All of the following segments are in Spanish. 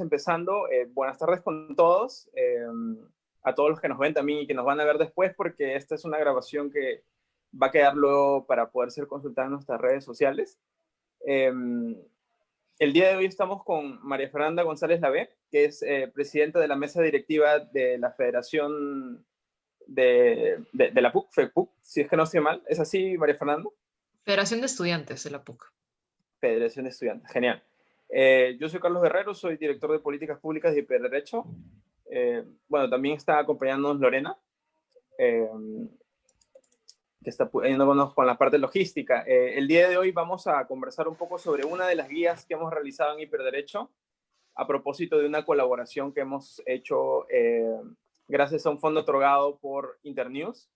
empezando. Eh, buenas tardes con todos, eh, a todos los que nos ven también y que nos van a ver después, porque esta es una grabación que va a quedar luego para poder ser consultada en nuestras redes sociales. Eh, el día de hoy estamos con María Fernanda González Lavé, que es presidenta de la mesa directiva de la Federación de, de, la PUC, FEPUC, si es que no estoy mal. ¿Es así, María Fernanda? Federación de Estudiantes de la PUC. Federación de Estudiantes, genial. Eh, yo soy Carlos Guerrero, soy director de Políticas Públicas y Hiperderecho. Eh, bueno, también está acompañándonos Lorena, eh, que está ayudándonos con la parte logística. Eh, el día de hoy vamos a conversar un poco sobre una de las guías que hemos realizado en Hiperderecho a propósito de una colaboración que hemos hecho gracias a un fondo otorgado por Internews.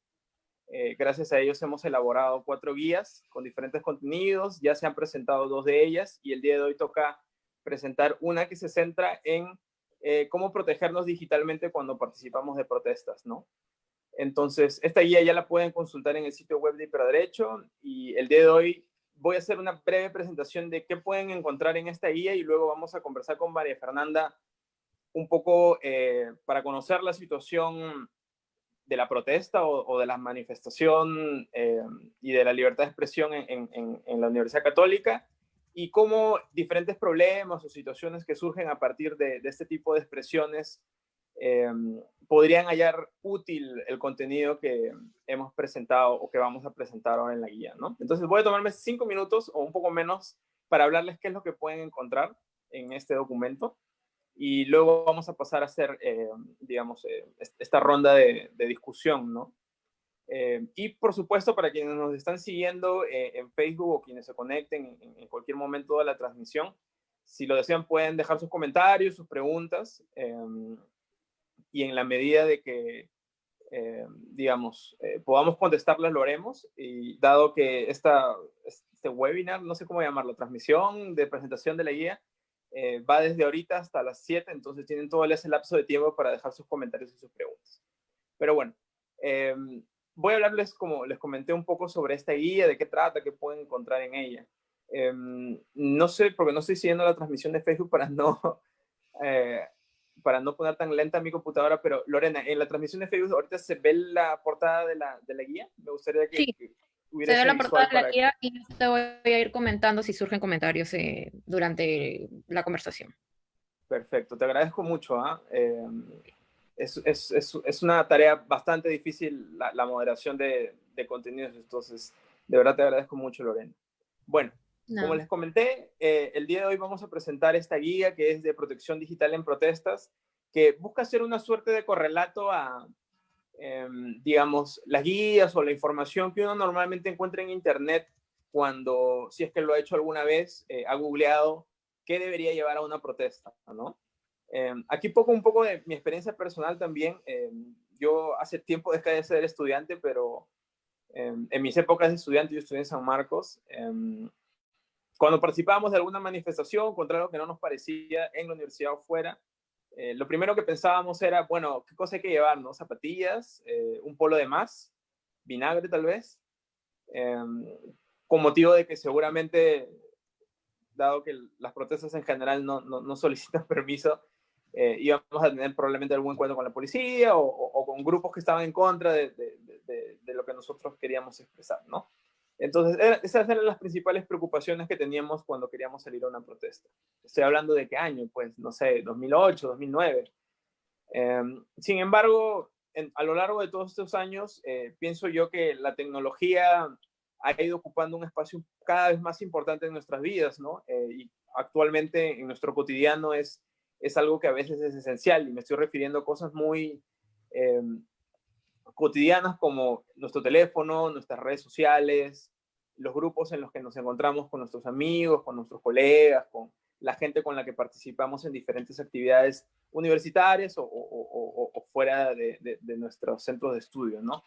gracias a ellos hemos elaborado cuatro guías con diferentes contenidos, ya se han presentado dos de ellas y el día de hoy toca presentar una que se centra en eh, cómo protegernos digitalmente cuando participamos de protestas, ¿no? Entonces, esta guía ya la pueden consultar en el sitio web de Hiperderecho y el día de hoy voy a hacer una breve presentación de qué pueden encontrar en esta guía y luego vamos a conversar con María Fernanda un poco eh, para conocer la situación de la protesta o, de la manifestación eh, y de la libertad de expresión en la Universidad Católica y cómo diferentes problemas o situaciones que surgen a partir de, este tipo de expresiones eh, podrían hallar útil el contenido que hemos presentado o que vamos a presentar ahora en la guía, ¿no? Entonces voy a tomarme cinco minutos o un poco menos para hablarles qué es lo que pueden encontrar en este documento y luego vamos a pasar a hacer, eh, digamos, eh, esta ronda de, de discusión, ¿no? Eh, y por supuesto, para quienes nos están siguiendo eh, en Facebook o quienes se conecten en, cualquier momento de la transmisión, si lo desean pueden dejar sus comentarios, sus preguntas, em, y en la medida de que, em, digamos, eh, podamos contestarlas, lo haremos. Y dado que esta, este webinar, no sé cómo llamarlo, transmisión de presentación de la guía, va desde ahorita hasta las 7, entonces tienen todo ese lapso de tiempo para dejar sus comentarios y sus preguntas. Pero bueno, voy a hablarles, como les comenté, un poco sobre esta guía, de qué trata, qué pueden encontrar en ella. Em, no sé, porque no estoy siguiendo la transmisión de Facebook para no, eh, para no poner tan lenta mi computadora, pero Lorena, en la transmisión de Facebook ahorita se ve la portada de la, de la guía. Me gustaría que, sí. se ve la portada de la guía y te voy a ir comentando si surgen comentarios eh, durante la conversación. Perfecto, te agradezco mucho. ¿ah? Em, es, es, es, es, una tarea bastante difícil la, moderación de, de, contenidos, entonces de verdad te agradezco mucho, Lorena. Bueno, como les comenté, eh, el día de hoy vamos a presentar esta guía que es de protección digital en protestas, que busca ser una suerte de correlato a, em, digamos, las guías o la información que uno normalmente encuentra en Internet cuando, si es que lo ha hecho alguna vez, eh, ha googleado qué debería llevar a una protesta, ¿no? Em, aquí poco un poco de mi experiencia personal también. Em, yo hace tiempo dejé de ser estudiante, pero em, en mis épocas de estudiante, yo estudié en San Marcos, cuando participábamos de alguna manifestación contra algo que no nos parecía en la universidad o fuera, eh, lo primero que pensábamos era, bueno, ¿qué cosa hay que llevar? No? Zapatillas, eh, un polo de más, vinagre tal vez, con motivo de que seguramente, dado que las protestas en general no, no, no solicitan permiso, eh, íbamos a tener probablemente algún encuentro con la policía o, con grupos que estaban en contra de, de, de, lo que nosotros queríamos expresar, ¿no? Entonces, esas eran las principales preocupaciones que teníamos cuando queríamos salir a una protesta. Estoy hablando de qué año, pues, no sé, 2008, 2009. Em, sin embargo, a lo largo de todos estos años, eh, pienso yo que la tecnología ha ido ocupando un espacio cada vez más importante en nuestras vidas, ¿no? Eh, y actualmente en nuestro cotidiano es es algo que a veces es esencial y me estoy refiriendo a cosas muy eh, cotidianas como nuestro teléfono, nuestras redes sociales, los grupos en los que nos encontramos con nuestros amigos, con nuestros colegas, con la gente con la que participamos en diferentes actividades universitarias o, fuera de, de, nuestros centros de estudio, ¿no?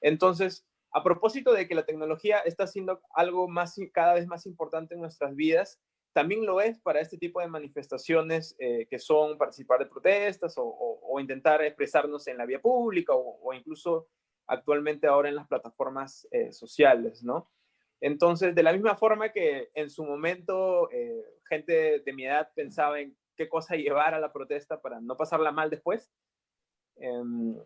Entonces, a propósito de que la tecnología está siendo algo más, cada vez más importante en nuestras vidas, también lo es para este tipo de manifestaciones eh, que son participar de protestas o, intentar expresarnos en la vía pública o, incluso actualmente ahora en las plataformas eh, sociales, ¿no? Entonces, de la misma forma que en su momento eh, gente de mi edad pensaba en qué cosa llevar a la protesta para no pasarla mal después. Em,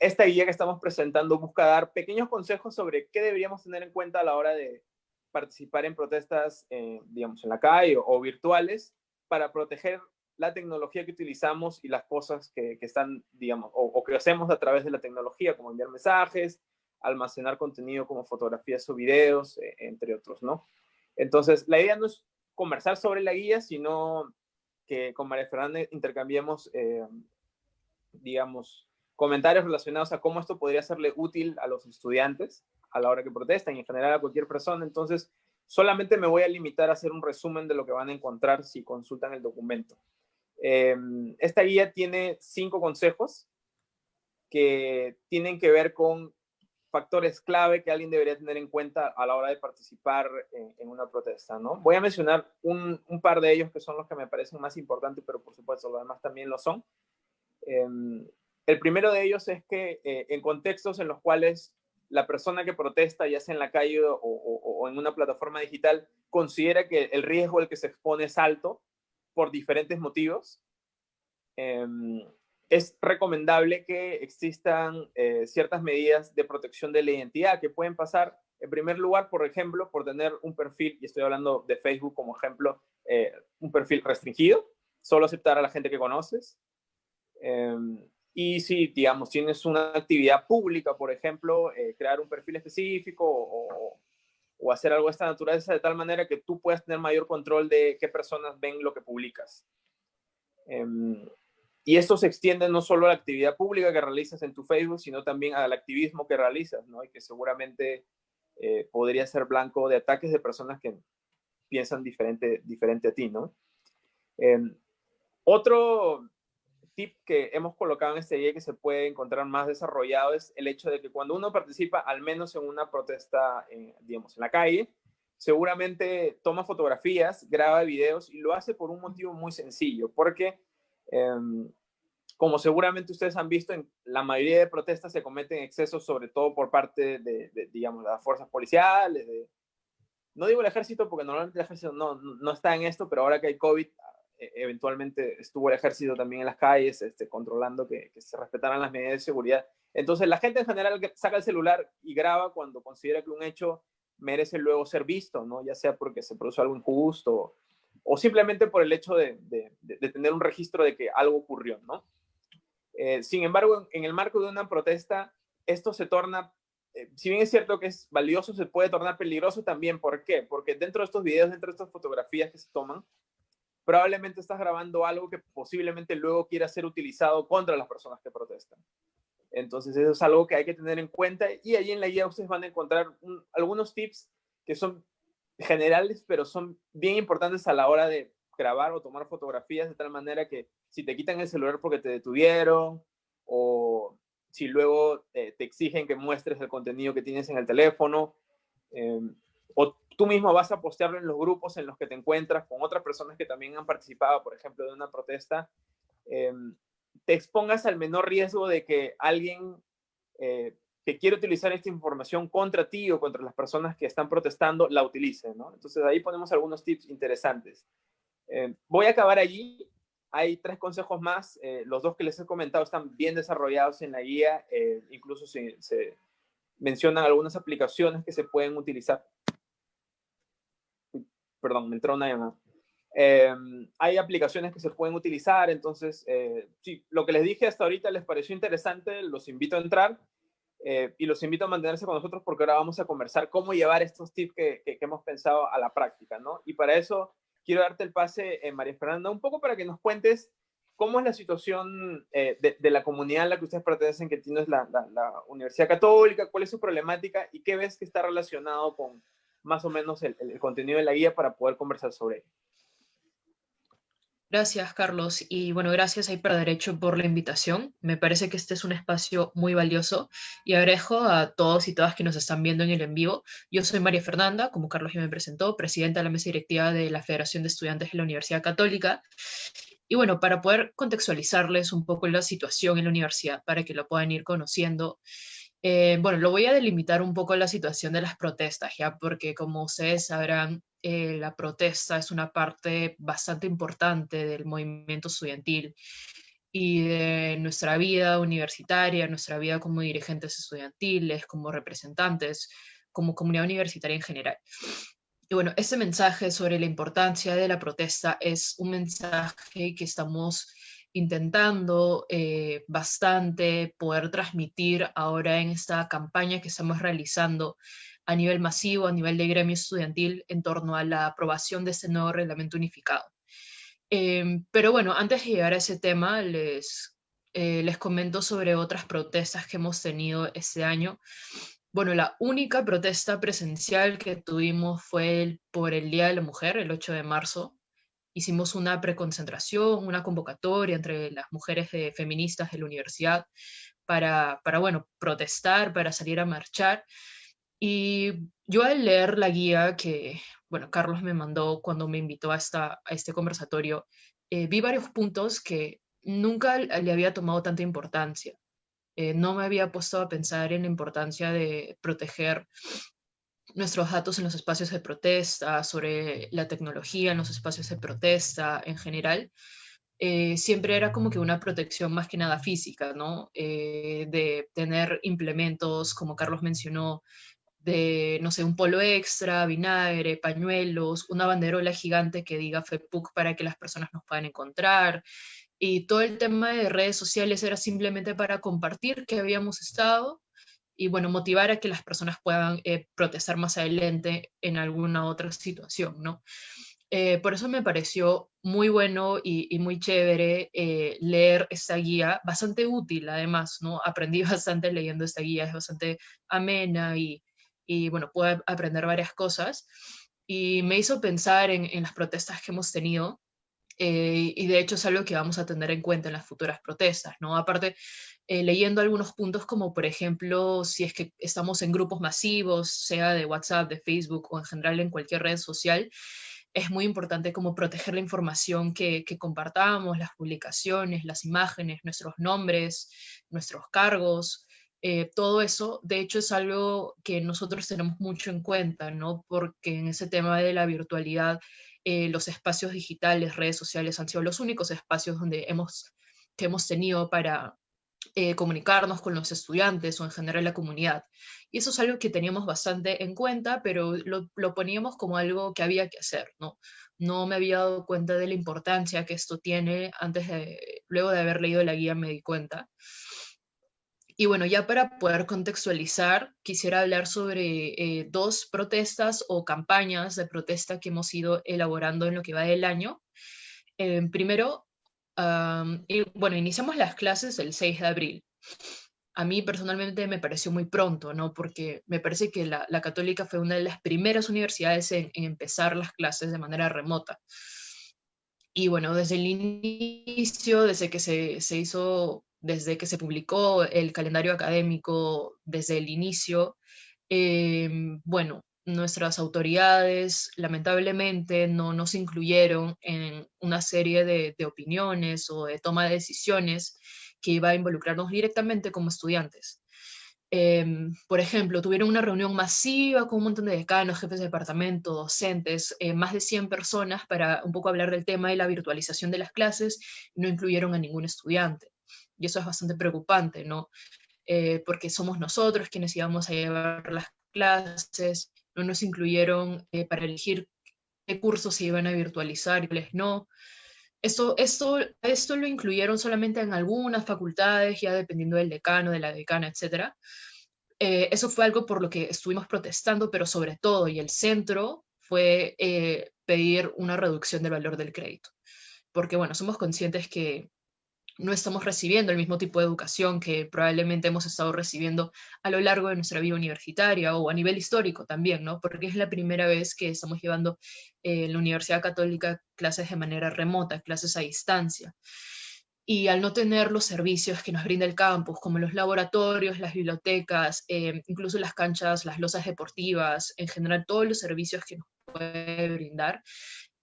esta guía que estamos presentando busca dar pequeños consejos sobre qué deberíamos tener en cuenta a la hora de participar en protestas, eh, digamos, en la calle o, virtuales para proteger la tecnología que utilizamos y las cosas que, están, digamos, o, que hacemos a través de la tecnología, como enviar mensajes, almacenar contenido como fotografías o videos, eh, entre otros, ¿no? Entonces, la idea no es conversar sobre la guía, sino que con María Fernanda intercambiemos, eh, digamos, comentarios relacionados a cómo esto podría serle útil a los estudiantes a la hora que protestan y en general a cualquier persona. Entonces, solamente me voy a limitar a hacer un resumen de lo que van a encontrar si consultan el documento. Em, esta guía tiene cinco consejos que tienen que ver con factores clave que alguien debería tener en cuenta a la hora de participar en, una protesta, ¿no? Voy a mencionar un, par de ellos que son los que me parecen más importantes, pero por supuesto los demás también lo son. Em, el primero de ellos es que eh, en contextos en los cuales la persona que protesta, ya sea en la calle o, en una plataforma digital, considera que el riesgo al que se expone es alto por diferentes motivos, em, es recomendable que existan eh, ciertas medidas de protección de la identidad que pueden pasar, en primer lugar, por ejemplo, por tener un perfil, y estoy hablando de Facebook como ejemplo, eh, un perfil restringido, solo aceptar a la gente que conoces. Y si, digamos, tienes una actividad pública, por ejemplo, eh, crear un perfil específico o, o, hacer algo de esta naturaleza de tal manera que tú puedas tener mayor control de qué personas ven lo que publicas. Em, y esto se extiende no solo a la actividad pública que realizas en tu Facebook, sino también al activismo que realizas, ¿no? Y que seguramente eh, podría ser blanco de ataques de personas que piensan diferente, diferente a ti, ¿no? Em, otro tip que hemos colocado en este día que se puede encontrar más desarrollado es el hecho de que cuando uno participa, al menos en una protesta, digamos, en la calle, seguramente toma fotografías, graba videos y lo hace por un motivo muy sencillo, porque em, como seguramente ustedes han visto, en la mayoría de protestas se cometen excesos, sobre todo por parte de, digamos, las fuerzas policiales, no digo el ejército porque normalmente el ejército no, no está en esto, pero ahora que hay COVID, eventualmente estuvo el ejército también en las calles, este, controlando que, se respetaran las medidas de seguridad. Entonces la gente en general saca el celular y graba cuando considera que un hecho merece luego ser visto, ¿no? Ya sea porque se produjo algo injusto o simplemente por el hecho de, tener un registro de que algo ocurrió, ¿no? Eh, sin embargo, en, el marco de una protesta, esto se torna, eh, si bien es cierto que es valioso, se puede tornar peligroso también. ¿Por qué? Porque dentro de estos videos, dentro de estas fotografías que se toman, probablemente estás grabando algo que posiblemente luego quiera ser utilizado contra las personas que protestan. Entonces eso es algo que hay que tener en cuenta y allí en la guía ustedes van a encontrar algunos tips que son generales, pero son bien importantes a la hora de grabar o tomar fotografías de tal manera que si te quitan el celular porque te detuvieron o si luego eh, te exigen que muestres el contenido que tienes en el teléfono eh, o tú mismo vas a postearlo en los grupos en los que te encuentras con otras personas que también han participado, por ejemplo, de una protesta, em, te expongas al menor riesgo de que alguien eh, que quiere utilizar esta información contra ti o contra las personas que están protestando la utilice, ¿no? Entonces ahí ponemos algunos tips interesantes. Em, voy a acabar allí. Hay tres consejos más. Eh, los dos que les he comentado están bien desarrollados en la guía. Eh, incluso se, se mencionan algunas aplicaciones que se pueden utilizar perdón, me entró una llamada. Em, hay aplicaciones que se pueden utilizar, entonces, eh, sí, lo que les dije hasta ahorita les pareció interesante, los invito a entrar eh, y los invito a mantenerse con nosotros porque ahora vamos a conversar cómo llevar estos tips que, que, hemos pensado a la práctica, ¿no? Y para eso quiero darte el pase, eh, María Fernanda, un poco para que nos cuentes cómo es la situación de, de, la comunidad en la que ustedes pertenecen, que tienes la, la, la Universidad Católica, cuál es su problemática y qué ves que está relacionado con, más o menos el, contenido de la guía para poder conversar sobre ello. Gracias, Carlos. Y bueno, gracias a Hiperderecho por la invitación. Me parece que este es un espacio muy valioso y agradezco a todos y todas que nos están viendo en el en vivo. Yo soy María Fernanda, como Carlos ya me presentó, presidenta de la mesa directiva de la Federación de Estudiantes de la Universidad Católica. Y bueno, para poder contextualizarles un poco la situación en la universidad, para que lo puedan ir conociendo, Eh, bueno, lo voy a delimitar un poco la situación de las protestas, ya, porque como ustedes sabrán, eh, la protesta es una parte bastante importante del movimiento estudiantil y de nuestra vida universitaria, nuestra vida como dirigentes estudiantiles, como representantes, como comunidad universitaria en general. Y bueno, ese mensaje sobre la importancia de la protesta es un mensaje que estamos intentando eh, bastante poder transmitir ahora en esta campaña que estamos realizando a nivel masivo, a nivel de gremio estudiantil, en torno a la aprobación de este nuevo reglamento unificado. Em, pero bueno, antes de llegar a ese tema, les, eh, les comento sobre otras protestas que hemos tenido este año. Bueno, la única protesta presencial que tuvimos fue por el Día de la Mujer, el 8 de marzo. Hicimos una preconcentración, una convocatoria entre las mujeres feministas de la universidad para, para, bueno, protestar, para salir a marchar. Y yo al leer la guía que, bueno, Carlos me mandó cuando me invitó a, a este conversatorio, eh, vi varios puntos que nunca le había tomado tanta importancia. Eh, no me había puesto a pensar en la importancia de proteger nuestros datos en los espacios de protesta, sobre la tecnología en los espacios de protesta en general. Eh, siempre era como que una protección más que nada física, ¿no? de tener implementos, como Carlos mencionó, de, no sé, un polo extra, vinagre, pañuelos, una banderola gigante que diga FEPUC para que las personas nos puedan encontrar. Y todo el tema de redes sociales era simplemente para compartir que habíamos estado y, bueno, motivar a que las personas puedan eh, protestar más adelante en alguna otra situación, ¿no? Eh, por eso me pareció muy bueno y, muy chévere eh, leer esta guía, bastante útil además, ¿no? Aprendí bastante leyendo esta guía, es bastante amena y, y bueno, pude aprender varias cosas y me hizo pensar en, en las protestas que hemos tenido eh, y de hecho es algo que vamos a tener en cuenta en las futuras protestas, ¿no? Aparte, eh, leyendo algunos puntos como por ejemplo, si es que estamos en grupos masivos, sea de WhatsApp, de Facebook o en general en cualquier red social, es muy importante como proteger la información que, que compartamos, las publicaciones, las imágenes, nuestros nombres, nuestros cargos, eh, todo eso, de hecho, es algo que nosotros tenemos mucho en cuenta, ¿no? Porque en ese tema de la virtualidad, eh, los espacios digitales, redes sociales han sido los únicos espacios donde hemos, que hemos tenido para eh, comunicarnos con los estudiantes o en general la comunidad. Y eso es algo que teníamos bastante en cuenta, pero lo, lo poníamos como algo que había que hacer, ¿no? No me había dado cuenta de la importancia que esto tiene antes de, luego de haber leído la guía me di cuenta. Y bueno, ya para poder contextualizar, quisiera hablar sobre eh, dos protestas o campañas de protesta que hemos ido elaborando en lo que va del año. Eh, primero, bueno, iniciamos las clases el 6 de abril. A mí personalmente me pareció muy pronto, ¿no? Porque me parece que la, Católica fue una de las primeras universidades en, en empezar las clases de manera remota. Y bueno, desde el inicio, desde que se, se hizo desde que se publicó el calendario académico, desde el inicio, em, bueno, nuestras autoridades lamentablemente no nos incluyeron en una serie de, opiniones o de toma de decisiones que iba a involucrarnos directamente como estudiantes. Em, por ejemplo, tuvieron una reunión masiva con un montón de decanos, jefes de departamento, docentes, eh, más de 100 personas para un poco hablar del tema de la virtualización de las clases no incluyeron a ningún estudiante y eso es bastante preocupante, ¿no? Eh, porque somos nosotros quienes íbamos a llevar las clases, no nos incluyeron eh, para elegir qué cursos se iban a virtualizar y cuáles no. Esto, esto, esto lo incluyeron solamente en algunas facultades, ya dependiendo del decano, de la decana, etc. Eh, eso fue algo por lo que estuvimos protestando, pero sobre todo, y el centro fue pedir una reducción del valor del crédito. Porque, bueno, somos conscientes que no estamos recibiendo el mismo tipo de educación que probablemente hemos estado recibiendo a lo largo de nuestra vida universitaria o a nivel histórico también, ¿no? Porque es la primera vez que estamos llevando eh, en la Universidad Católica clases de manera remota, clases a distancia. Y al no tener los servicios que nos brinda el campus, como los laboratorios, las bibliotecas, eh, incluso las canchas, las losas deportivas, en general todos los servicios que nos puede brindar,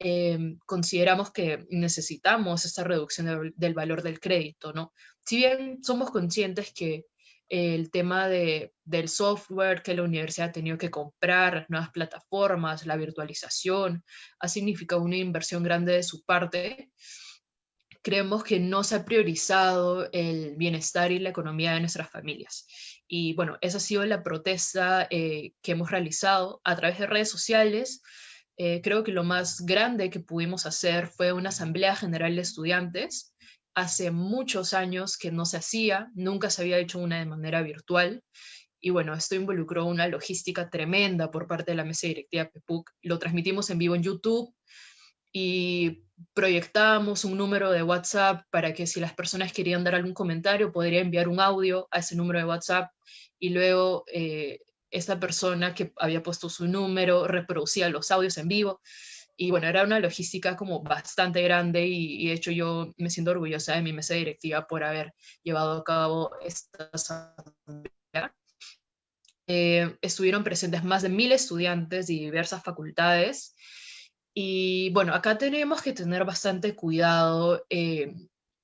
Em, consideramos que necesitamos esta reducción del valor del crédito, ¿no? Si bien somos conscientes que el tema de, del software que la universidad ha tenido que comprar, nuevas plataformas, la virtualización, ha significado una inversión grande de su parte. Creemos que no se ha priorizado el bienestar y la economía de nuestras familias. Y bueno, esa ha sido la protesta eh, que hemos realizado a través de redes sociales. Eh, creo que lo más grande que pudimos hacer fue una asamblea general de estudiantes hace muchos años que no se hacía, nunca se había hecho una de manera virtual. Y bueno, esto involucró una logística tremenda por parte de la mesa directiva PEPUC. Lo transmitimos en vivo en YouTube y proyectábamos un número de WhatsApp para que si las personas querían dar algún comentario, podría enviar un audio a ese número de WhatsApp y luego eh, esta persona que había puesto su número reproducía los audios en vivo. Y bueno, era una logística como bastante grande y, de hecho yo me siento orgullosa de mi mesa directiva por haber llevado a cabo esta asamblea. Eh, estuvieron presentes más de mil estudiantes de diversas facultades y bueno, acá tenemos que tener bastante cuidado eh,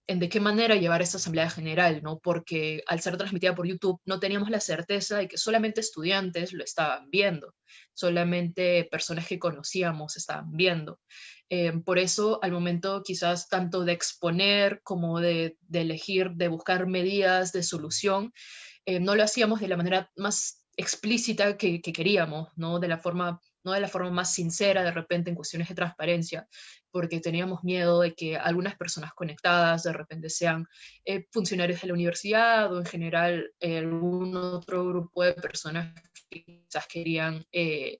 en de qué manera llevar esta asamblea general, ¿no? Porque al ser transmitida por YouTube no teníamos la certeza de que solamente estudiantes lo estaban viendo, solamente personas que conocíamos estaban viendo. Eh, por eso, al momento quizás tanto de exponer como de, elegir, de buscar medidas de solución, eh, no lo hacíamos de la manera más explícita que, que queríamos, ¿no? De la forma no de la forma más sincera de repente en cuestiones de transparencia, porque teníamos miedo de que algunas personas conectadas de repente sean eh, funcionarios de la universidad o en general eh, algún otro grupo de personas que quizás querían, eh,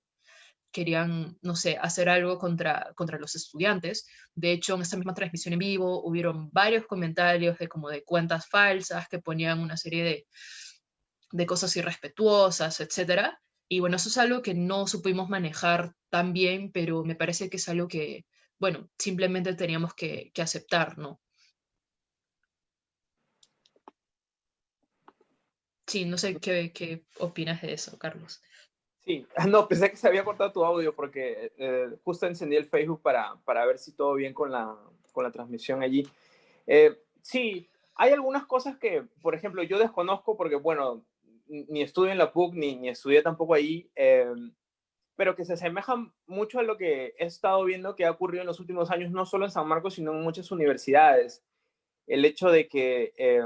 querían, no sé, hacer algo contra, contra los estudiantes. De hecho, en esta misma transmisión en vivo hubieron varios comentarios de como de cuentas falsas que ponían una serie de, de cosas irrespetuosas, etcétera. Y bueno, eso es algo que no supimos manejar tan bien, pero me parece que es algo que, bueno, simplemente teníamos que, aceptar, ¿no? Sí, no sé qué, qué, opinas de eso, Carlos. Sí, no, pensé que se había cortado tu audio porque eh, justo encendí el Facebook para, para, ver si todo bien con la, con la transmisión allí. Eh, sí, hay algunas cosas que, por ejemplo, yo desconozco porque, bueno, ni estudio en la PUC, ni, ni estudié tampoco ahí, eh, pero que se asemejan mucho a lo que he estado viendo que ha ocurrido en los últimos años, no solo en San Marcos, sino en muchas universidades. El hecho de que, eh,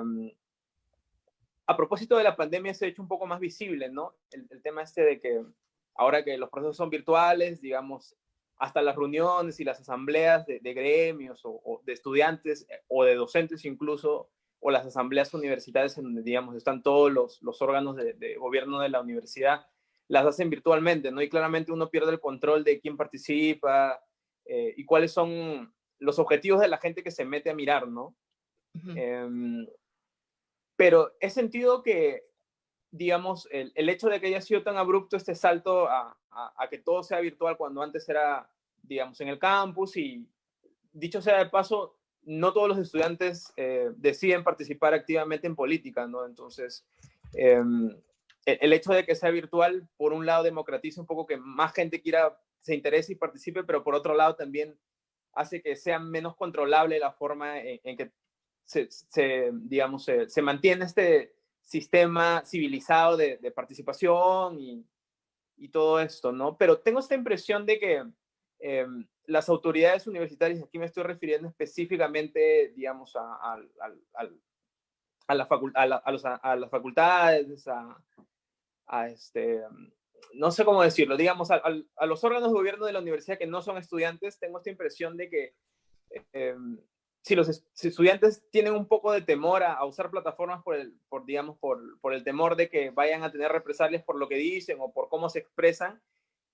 a propósito de la pandemia, se ha hecho un poco más visible, ¿no? El, tema este de que ahora que los procesos son virtuales, digamos, hasta las reuniones y las asambleas de, gremios o, de estudiantes eh, o de docentes incluso o las asambleas universitarias en donde, digamos, están todos los, los órganos de, gobierno de la universidad, las hacen virtualmente, ¿no? Y claramente uno pierde el control de quién participa eh, y cuáles son los objetivos de la gente que se mete a mirar, ¿no? Em, pero he sentido que, digamos, el, el, hecho de que haya sido tan abrupto este salto a, a, a que todo sea virtual cuando antes era, digamos, en el campus y, dicho sea de paso, no todos los estudiantes eh, deciden participar activamente en política, ¿no? Entonces, em, e-, el hecho de que sea virtual, por un lado, democratiza un poco que más gente quiera, se interese y participe, pero por otro lado también hace que sea menos controlable la forma en, que se, digamos, se, mantiene este sistema civilizado de, participación y, y, todo esto, ¿no? Pero tengo esta impresión de que em, las autoridades universitarias, aquí me estoy refiriendo específicamente, digamos, a, a, a, a, la a, las facultades, a, este, no sé cómo decirlo, digamos, a, los órganos de gobierno de la universidad que no son estudiantes, tengo esta impresión de que em, si los estudiantes tienen un poco de temor a, usar plataformas por el, por, digamos, por, por, el temor de que vayan a tener represalias por lo que dicen o por cómo se expresan,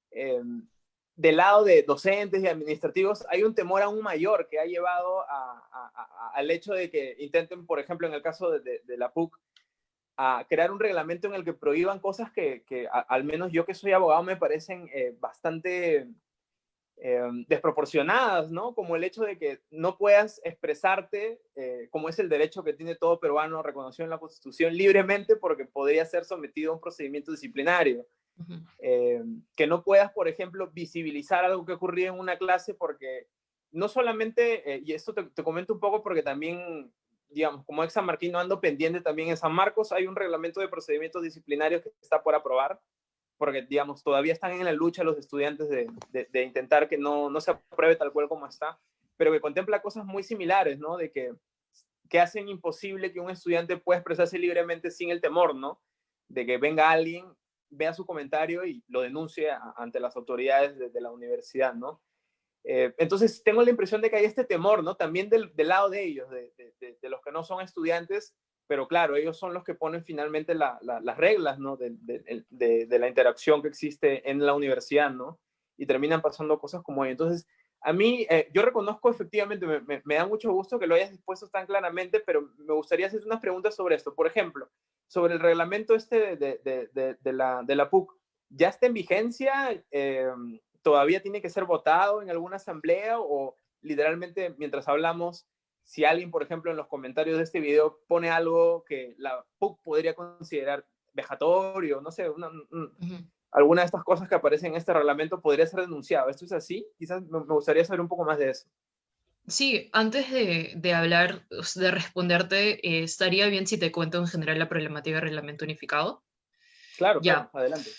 eh, del lado de docentes y administrativos hay un temor aún mayor que ha llevado al hecho de que intenten, por ejemplo, en el caso de, la PUC, a crear un reglamento en el que prohíban cosas que, al menos yo que soy abogado me parecen eh, bastante eh, desproporcionadas, ¿no? Como el hecho de que no puedas expresarte, eh, como es el derecho que tiene todo peruano reconocido en la Constitución, libremente porque podría ser sometido a un procedimiento disciplinario. Eh, que no puedas, por ejemplo, visibilizar algo que ocurrió en una clase porque no solamente, eh, y esto te, comento un poco porque también digamos, como ex San Martín no ando pendiente también en San Marcos, hay un reglamento de procedimientos disciplinarios que está por aprobar, porque, digamos, todavía están en la lucha los estudiantes de, de, intentar que no, no se apruebe tal cual como está, pero que contempla cosas muy similares, ¿no? De que, que hacen imposible que un estudiante pueda expresarse libremente sin el temor, ¿no? De que venga alguien, vea su comentario y lo denuncie ante las autoridades de, la universidad, ¿no? Eh, entonces, tengo la impresión de que hay este temor, ¿no? También del, del lado de ellos, de, de, los que no son estudiantes, pero claro, ellos son los que ponen finalmente las reglas, ¿no? De, la interacción que existe en la universidad, ¿no? Y terminan pasando cosas como ahí. Entonces, a mí, eh, yo reconozco efectivamente, me, me, da mucho gusto que lo hayas dispuesto tan claramente, pero me gustaría hacer unas preguntas sobre esto. Por ejemplo, sobre el reglamento este de, la, de la PUC, ¿ya está en vigencia? Eh, todavía tiene que ser votado en alguna asamblea o literalmente mientras hablamos, si alguien, por ejemplo, en los comentarios de este video pone algo que la PUC podría considerar vejatorio, no sé, alguna de estas cosas que aparecen en este reglamento podría ser denunciado. ¿Esto es así? Quizás me gustaría saber un poco más de eso. Sí, antes de, hablar, de responderte, eh, estaría bien si te cuento en general la problemática del reglamento unificado. Claro, ya. adelante.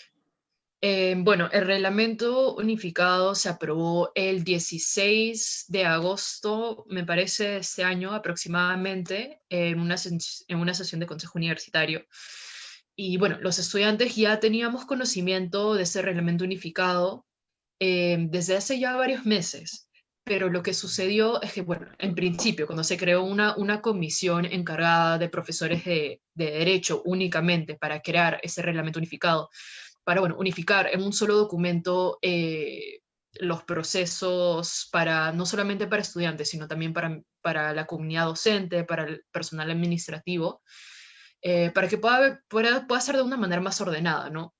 Eh, bueno, el reglamento unificado se aprobó el 16 de agosto, me parece, este año aproximadamente, en una, en una sesión de consejo universitario. Y bueno, los estudiantes ya teníamos conocimiento de ese reglamento unificado eh, desde hace ya varios meses, pero lo que sucedió es que, bueno, en principio, cuando se creó una, una comisión encargada de profesores de, de derecho únicamente para crear ese reglamento unificado, para bueno, unificar en un solo documento eh, los procesos para, no solamente para estudiantes, sino también para, para la comunidad docente, para el personal administrativo, eh, para que pueda, pueda, pueda ser de una manera más ordenada, ¿no?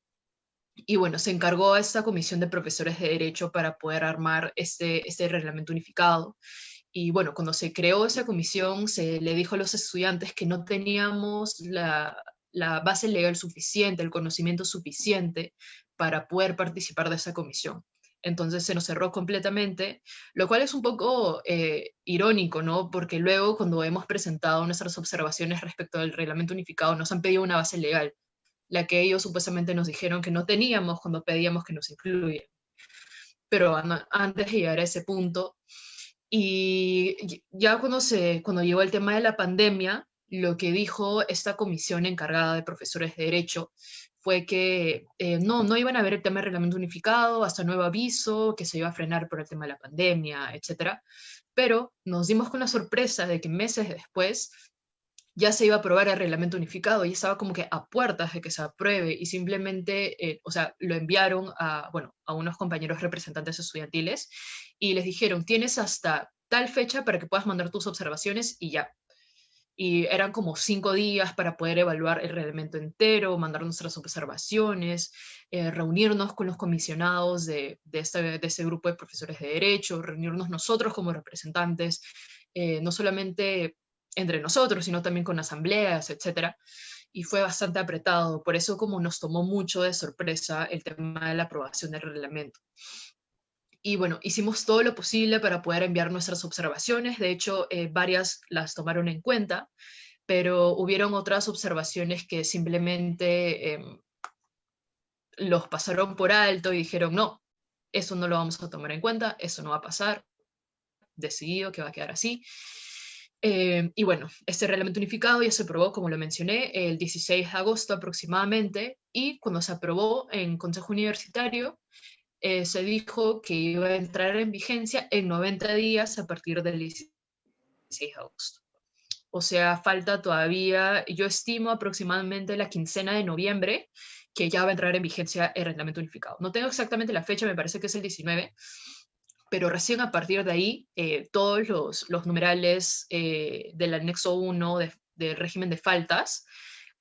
Y bueno, se encargó a esta comisión de profesores de derecho para poder armar este, este reglamento unificado. Y bueno, cuando se creó esa comisión, se le dijo a los estudiantes que no teníamos la, la base legal suficiente, el conocimiento suficiente para poder participar de esa comisión. Entonces se nos cerró completamente, lo cual es un poco eh, irónico, ¿no? Porque luego cuando hemos presentado nuestras observaciones respecto al reglamento unificado nos han pedido una base legal, la que ellos supuestamente nos dijeron que no teníamos cuando pedíamos que nos incluyan. Pero antes de llegar a ese punto, y ya cuando, se, cuando llegó el tema de la pandemia, lo que dijo esta comisión encargada de profesores de Derecho fue que eh, no, no iban a ver el tema del reglamento unificado hasta nuevo aviso, que se iba a frenar por el tema de la pandemia, etc. Pero nos dimos con la sorpresa de que meses después ya se iba a aprobar el reglamento unificado y estaba como que a puertas de que se apruebe y simplemente, eh, o sea, lo enviaron a, bueno, a unos compañeros representantes estudiantiles y les dijeron, tienes hasta tal fecha para que puedas mandar tus observaciones y ya, y eran como cinco días para poder evaluar el reglamento entero, mandar nuestras observaciones, eh, reunirnos con los comisionados de, de, este, de ese grupo de profesores de derecho, reunirnos nosotros como representantes, eh, no solamente entre nosotros, sino también con asambleas, etc. Y fue bastante apretado, por eso como nos tomó mucho de sorpresa el tema de la aprobación del reglamento. Y bueno, hicimos todo lo posible para poder enviar nuestras observaciones. De hecho, eh, varias las tomaron en cuenta, pero hubieron otras observaciones que simplemente em, los pasaron por alto y dijeron, no, eso no lo vamos a tomar en cuenta, eso no va a pasar, decidido que va a quedar así. Em, y bueno, este reglamento unificado ya se aprobó, como lo mencioné, el 16 de agosto aproximadamente, y cuando se aprobó en Consejo Universitario, eh, se dijo que iba a entrar en vigencia en 90 días a partir del 16 de agosto. O sea, falta todavía, yo estimo aproximadamente la quincena de noviembre, que ya va a entrar en vigencia el reglamento unificado. No tengo exactamente la fecha, me parece que es el 19, pero recién a partir de ahí, eh, todos los, los numerales eh, del anexo 1 del régimen de faltas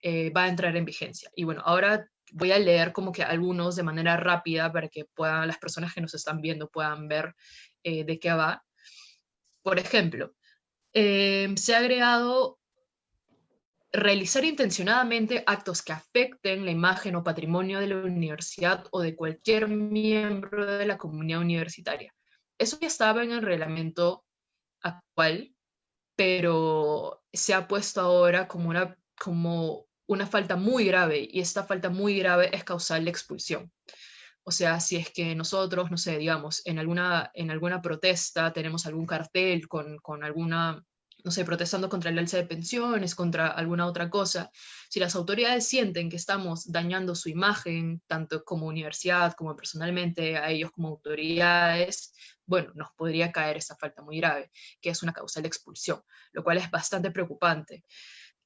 va a entrar en vigencia. Y bueno, ahora voy a leer como que algunos de manera rápida para que puedan, las personas que nos están viendo puedan ver eh, de qué va. Por ejemplo, em, se ha agregado realizar intencionadamente actos que afecten la imagen o patrimonio de la universidad o de cualquier miembro de la comunidad universitaria. Eso ya estaba en el reglamento actual, pero se ha puesto ahora como una, como una falta muy grave y esta falta muy grave es causal de expulsión. O sea, si es que nosotros, no sé, digamos, en alguna, en alguna protesta tenemos algún cartel con, con alguna, no sé, protestando contra el alza de pensiones, contra alguna otra cosa, si las autoridades sienten que estamos dañando su imagen, tanto como universidad, como personalmente, a ellos como autoridades, bueno, nos podría caer esa falta muy grave, que es una causa de expulsión, lo cual es bastante preocupante.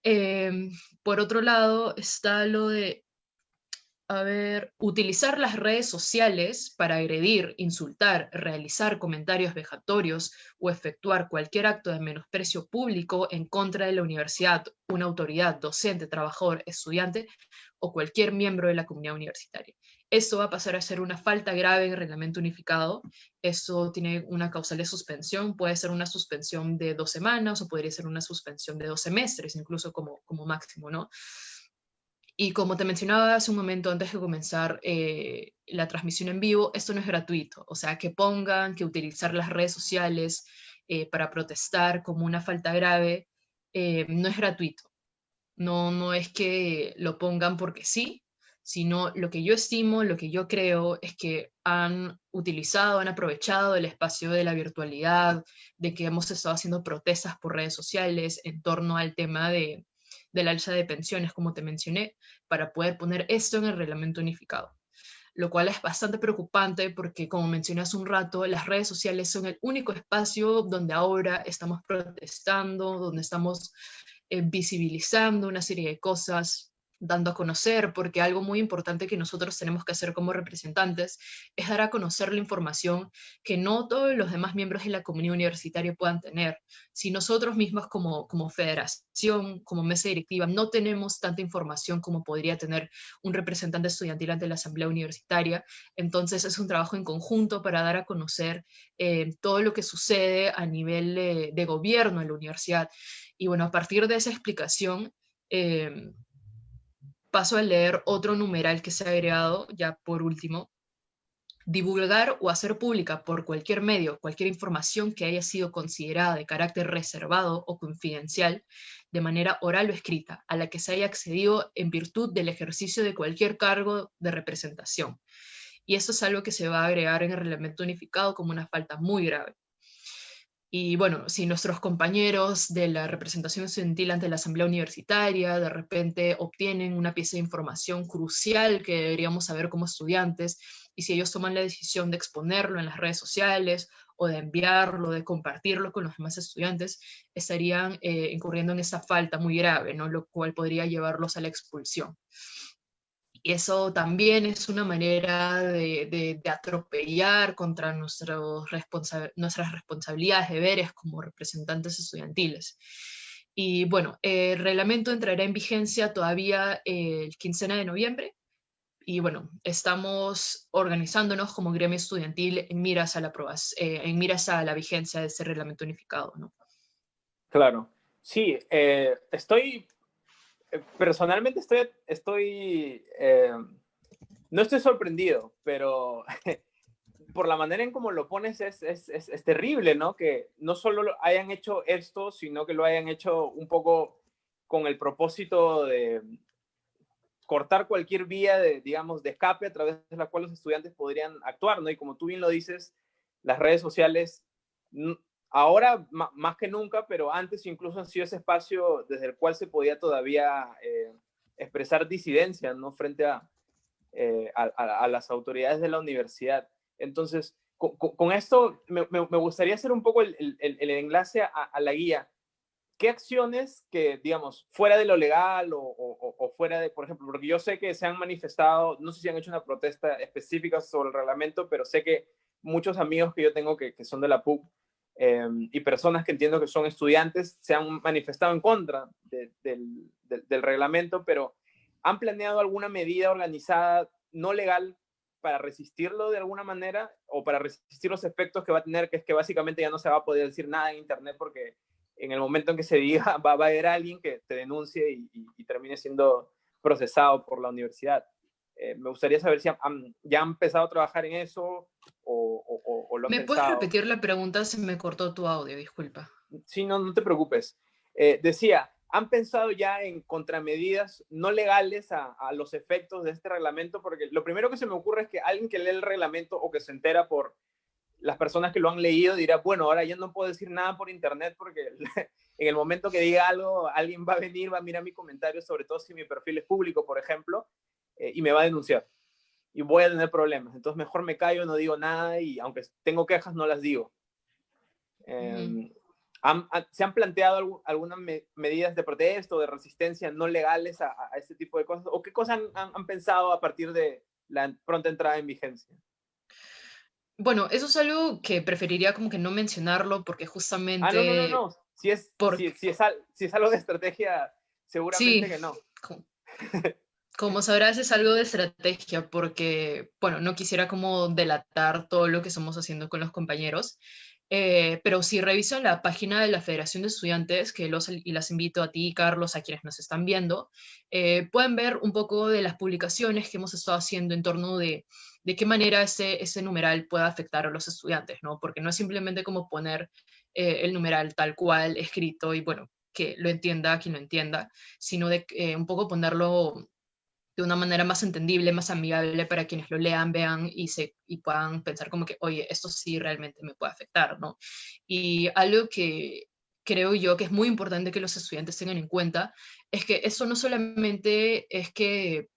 Em, por otro lado, está lo de, a ver, utilizar las redes sociales para agredir, insultar, realizar comentarios vejatorios o efectuar cualquier acto de menosprecio público en contra de la universidad, una autoridad, docente, trabajador, estudiante o cualquier miembro de la comunidad universitaria. Eso va a pasar a ser una falta grave en el reglamento unificado. Eso tiene una causal de suspensión, puede ser una suspensión de dos semanas o podría ser una suspensión de dos semestres, incluso como, como máximo, ¿no? Y como te mencionaba hace un momento antes de comenzar eh, la transmisión en vivo, esto no es gratuito. O sea, que pongan que utilizar las redes sociales eh, para protestar como una falta grave eh, no es gratuito. No, no es que lo pongan porque sí, sino lo que yo estimo, lo que yo creo es que han utilizado, han aprovechado el espacio de la virtualidad, de que hemos estado haciendo protestas por redes sociales en torno al tema de, del alza de pensiones, como te mencioné, para poder poner esto en el reglamento unificado. Lo cual es bastante preocupante porque, como mencioné hace un rato, las redes sociales son el único espacio donde ahora estamos protestando, donde estamos eh, visibilizando una serie de cosas, dando a conocer, porque algo muy importante que nosotros tenemos que hacer como representantes es dar a conocer la información que no todos los demás miembros de la comunidad universitaria puedan tener. Si nosotros mismos como, como federación, como mesa directiva, no tenemos tanta información como podría tener un representante estudiantil ante la asamblea universitaria, entonces es un trabajo en conjunto para dar a conocer eh, todo lo que sucede a nivel de gobierno en la universidad. Y bueno, a partir de esa explicación, eh, paso a leer otro numeral que se ha agregado, ya por último. Divulgar o hacer pública por cualquier medio cualquier información que haya sido considerada de carácter reservado o confidencial, de manera oral o escrita, a la que se haya accedido en virtud del ejercicio de cualquier cargo de representación. Y esto es algo que se va a agregar en el reglamento unificado como una falta muy grave. Y bueno, si nuestros compañeros de la representación estudiantil ante la asamblea universitaria de repente obtienen una pieza de información crucial que deberíamos saber como estudiantes, y si ellos toman la decisión de exponerlo en las redes sociales o de enviarlo, de compartirlo con los demás estudiantes, estarían eh, incurriendo en esa falta muy grave, ¿no? lo cual podría llevarlos a la expulsión. Eso también es una manera de, atropellar contra nuestros nuestras responsabilidades, deberes como representantes estudiantiles. Y bueno, el reglamento entrará en vigencia todavía el 15 de noviembre. Y bueno, estamos organizándonos como gremio estudiantil en miras a la, eh, en miras a la vigencia de ese reglamento unificado. ¿no? Claro. Sí, eh, estoy eh, personalmente estoy, estoy eh, no estoy sorprendido, pero por la manera en cómo lo pones es, es, es, terrible, ¿no? Que no solo hayan hecho esto, sino que lo hayan hecho un poco con el propósito de cortar cualquier vía de, digamos, de escape a través de la cual los estudiantes podrían actuar, ¿no? Y como tú bien lo dices, las redes sociales Ahora más que nunca, pero antes incluso han sido ese espacio desde el cual se podía todavía eh, expresar disidencia ¿no? frente eh, a, a, las autoridades de la universidad. Entonces, con, esto me, gustaría hacer un poco el, el, enlace a, la guía. ¿Qué acciones que, digamos, fuera de lo legal o, fuera de, por ejemplo, porque yo sé que se han manifestado, no sé si han hecho una protesta específica sobre el reglamento, pero sé que muchos amigos que yo tengo que, que son de la PUC Em, y personas que entiendo que son estudiantes se han manifestado en contra del, reglamento, pero ¿han planeado alguna medida organizada no legal para resistirlo de alguna manera o para resistir los efectos que va a tener, que es que básicamente ya no se va a poder decir nada en Internet porque en el momento en que se diga va, a haber alguien que te denuncie y, y termine siendo procesado por la universidad? Eh, me gustaría saber si ya han empezado a trabajar en eso o, o, lo han ¿Me puedes repetir la pregunta? Se me cortó tu audio, disculpa. Sí, no, no te preocupes. Eh, decía, ¿han pensado ya en contramedidas no legales a, a, los efectos de este reglamento? Porque lo primero que se me ocurre es que alguien que lee el reglamento o que se entera por las personas que lo han leído dirá, bueno, ahora ya no puedo decir nada por internet porque en el momento que diga algo, alguien va a venir, va a mirar mi comentario, sobre todo si mi perfil es público, por ejemplo, eh, y me va a denunciar. Y voy a tener problemas. Entonces mejor me callo, no digo nada y aunque tengo quejas, no las digo. Em, ¿Se han planteado algunas medidas de protesta o de resistencia no legales a, este tipo de cosas? ¿O qué cosas han pensado a partir de la pronta entrada en vigencia? Bueno, eso es algo que preferiría como que no mencionarlo porque justamente... Ah, no, no, no, no. Si es, si, es, si es algo de estrategia, seguramente que no. Como sabrás, es algo de estrategia porque, bueno, no quisiera como delatar todo lo que estamos haciendo con los compañeros, eh, pero si revisan la página de la Federación de Estudiantes, que los y las invito a ti, Carlos, a quienes nos están viendo, eh, pueden ver un poco de las publicaciones que hemos estado haciendo en torno de, de qué manera ese, ese numeral puede afectar a los estudiantes, ¿no? Porque no es simplemente como poner eh, el numeral tal cual escrito y, bueno, que lo entienda quien lo entienda, sino de un poco ponerlo de una manera más entendible, más amigable para quienes lo lean, vean y, se, y puedan pensar como que, oye, esto sí realmente me puede afectar, ¿no? Y algo que creo yo que es muy importante que los estudiantes tengan en cuenta es que eso no solamente es que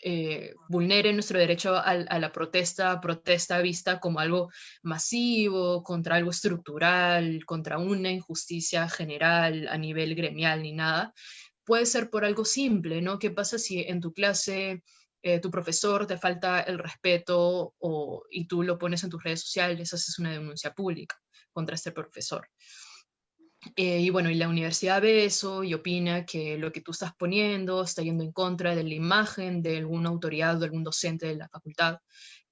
eh, vulnere nuestro derecho a, a, la protesta, protesta vista como algo masivo, contra algo estructural, contra una injusticia general a nivel gremial ni nada, puede ser por algo simple, ¿no? ¿Qué pasa si en tu clase eh, tu profesor te falta el respeto o, y tú lo pones en tus redes sociales, haces una denuncia pública contra este profesor? Eh, y bueno, y la universidad ve eso y opina que lo que tú estás poniendo está yendo en contra de la imagen de alguna autoridad o algún docente de la facultad,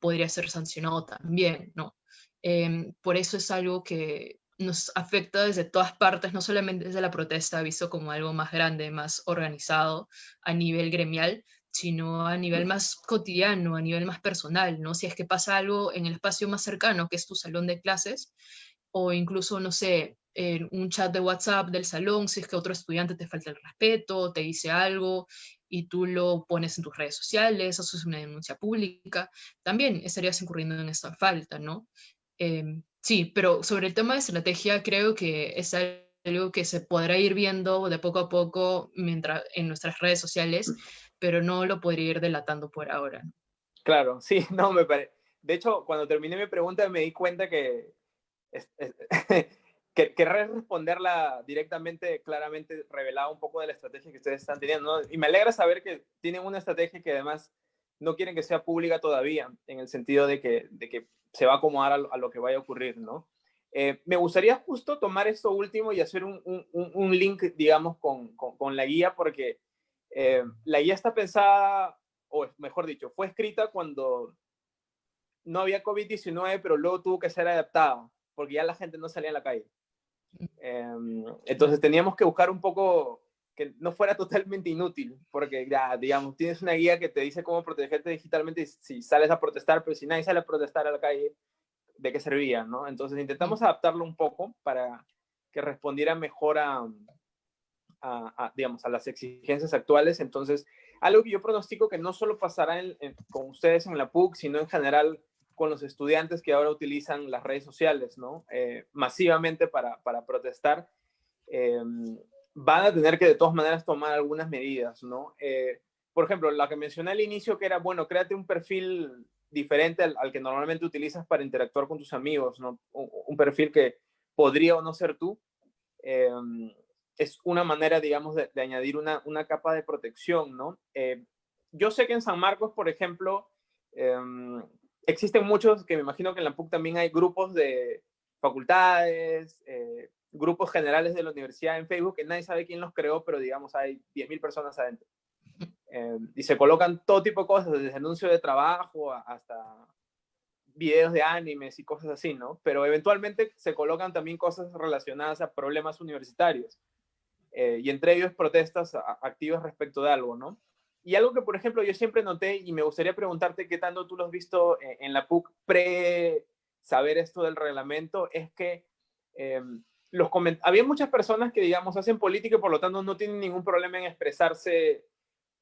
podría ser sancionado también, ¿no? Em, por eso es algo que nos afecta desde todas partes, no solamente desde la protesta, visto como algo más grande, más organizado a nivel gremial, sino a nivel más cotidiano, a nivel más personal, ¿no? Si es que pasa algo en el espacio más cercano, que es tu salón de clases, o incluso, no sé, en un chat de WhatsApp del salón, si es que otro estudiante te falta el respeto, te dice algo y tú lo pones en tus redes sociales, eso es una denuncia pública, también estarías incurriendo en esta falta, ¿no? Em, Sí, pero sobre el tema de estrategia creo que es algo que se podrá ir viendo de poco a poco mientras, en nuestras redes sociales, pero no lo podría ir delatando por ahora. Claro, sí, no me parece. De hecho, cuando terminé mi pregunta me di cuenta que, que querré responderla directamente, claramente revelada un poco de la estrategia que ustedes están teniendo. Y me alegra saber que tienen una estrategia que además no quieren que sea pública todavía, en el sentido de que, de que se va a acomodar a lo, que vaya a ocurrir, ¿no? Eh, me gustaría justo tomar esto último y hacer un, un, link, digamos, con, con, la guía, porque eh, la guía está pensada, o mejor dicho, fue escrita cuando no había COVID-19, pero luego tuvo que ser adaptada, porque ya la gente no salía a la calle. Em, entonces teníamos que buscar un poco que no fuera totalmente inútil, porque ya, digamos, tienes una guía que te dice cómo protegerte digitalmente si sales a protestar, pero si nadie sale a protestar a la calle, ¿de qué servía? ¿no? Entonces intentamos adaptarlo un poco para que respondiera mejor a, a, digamos, a las exigencias actuales. Entonces, algo que yo pronostico que no solo pasará con ustedes en la PUC, sino en general con los estudiantes que ahora utilizan las redes sociales, ¿no? Eh, masivamente para, para protestar. Eh, van a tener que de todas maneras tomar algunas medidas, ¿no? Eh, por ejemplo, la que mencioné al inicio, que era, bueno, créate un perfil diferente al, que normalmente utilizas para interactuar con tus amigos, ¿no? Un, perfil que podría o no ser tú. Em, es una manera, digamos, de, añadir una, una, capa de protección, ¿no? Eh, yo sé que en San Marcos, por ejemplo, em, existen muchos, que me imagino que en la PUC también hay grupos de facultades, eh, grupos generales de la universidad en Facebook, que nadie sabe quién los creó, pero digamos hay 10.000 personas adentro. Eh, y se colocan todo tipo de cosas, desde anuncio de trabajo hasta videos de animes y cosas así, ¿no? Pero eventualmente se colocan también cosas relacionadas a problemas universitarios. Eh, y entre ellos protestas activas respecto de algo, ¿no? y algo que, por ejemplo, yo siempre noté y me gustaría preguntarte qué tanto tú lo has visto en, en la PUC pre saber esto del reglamento, es que em, los había muchas personas que, digamos, hacen política y por lo tanto no tienen ningún problema en expresarse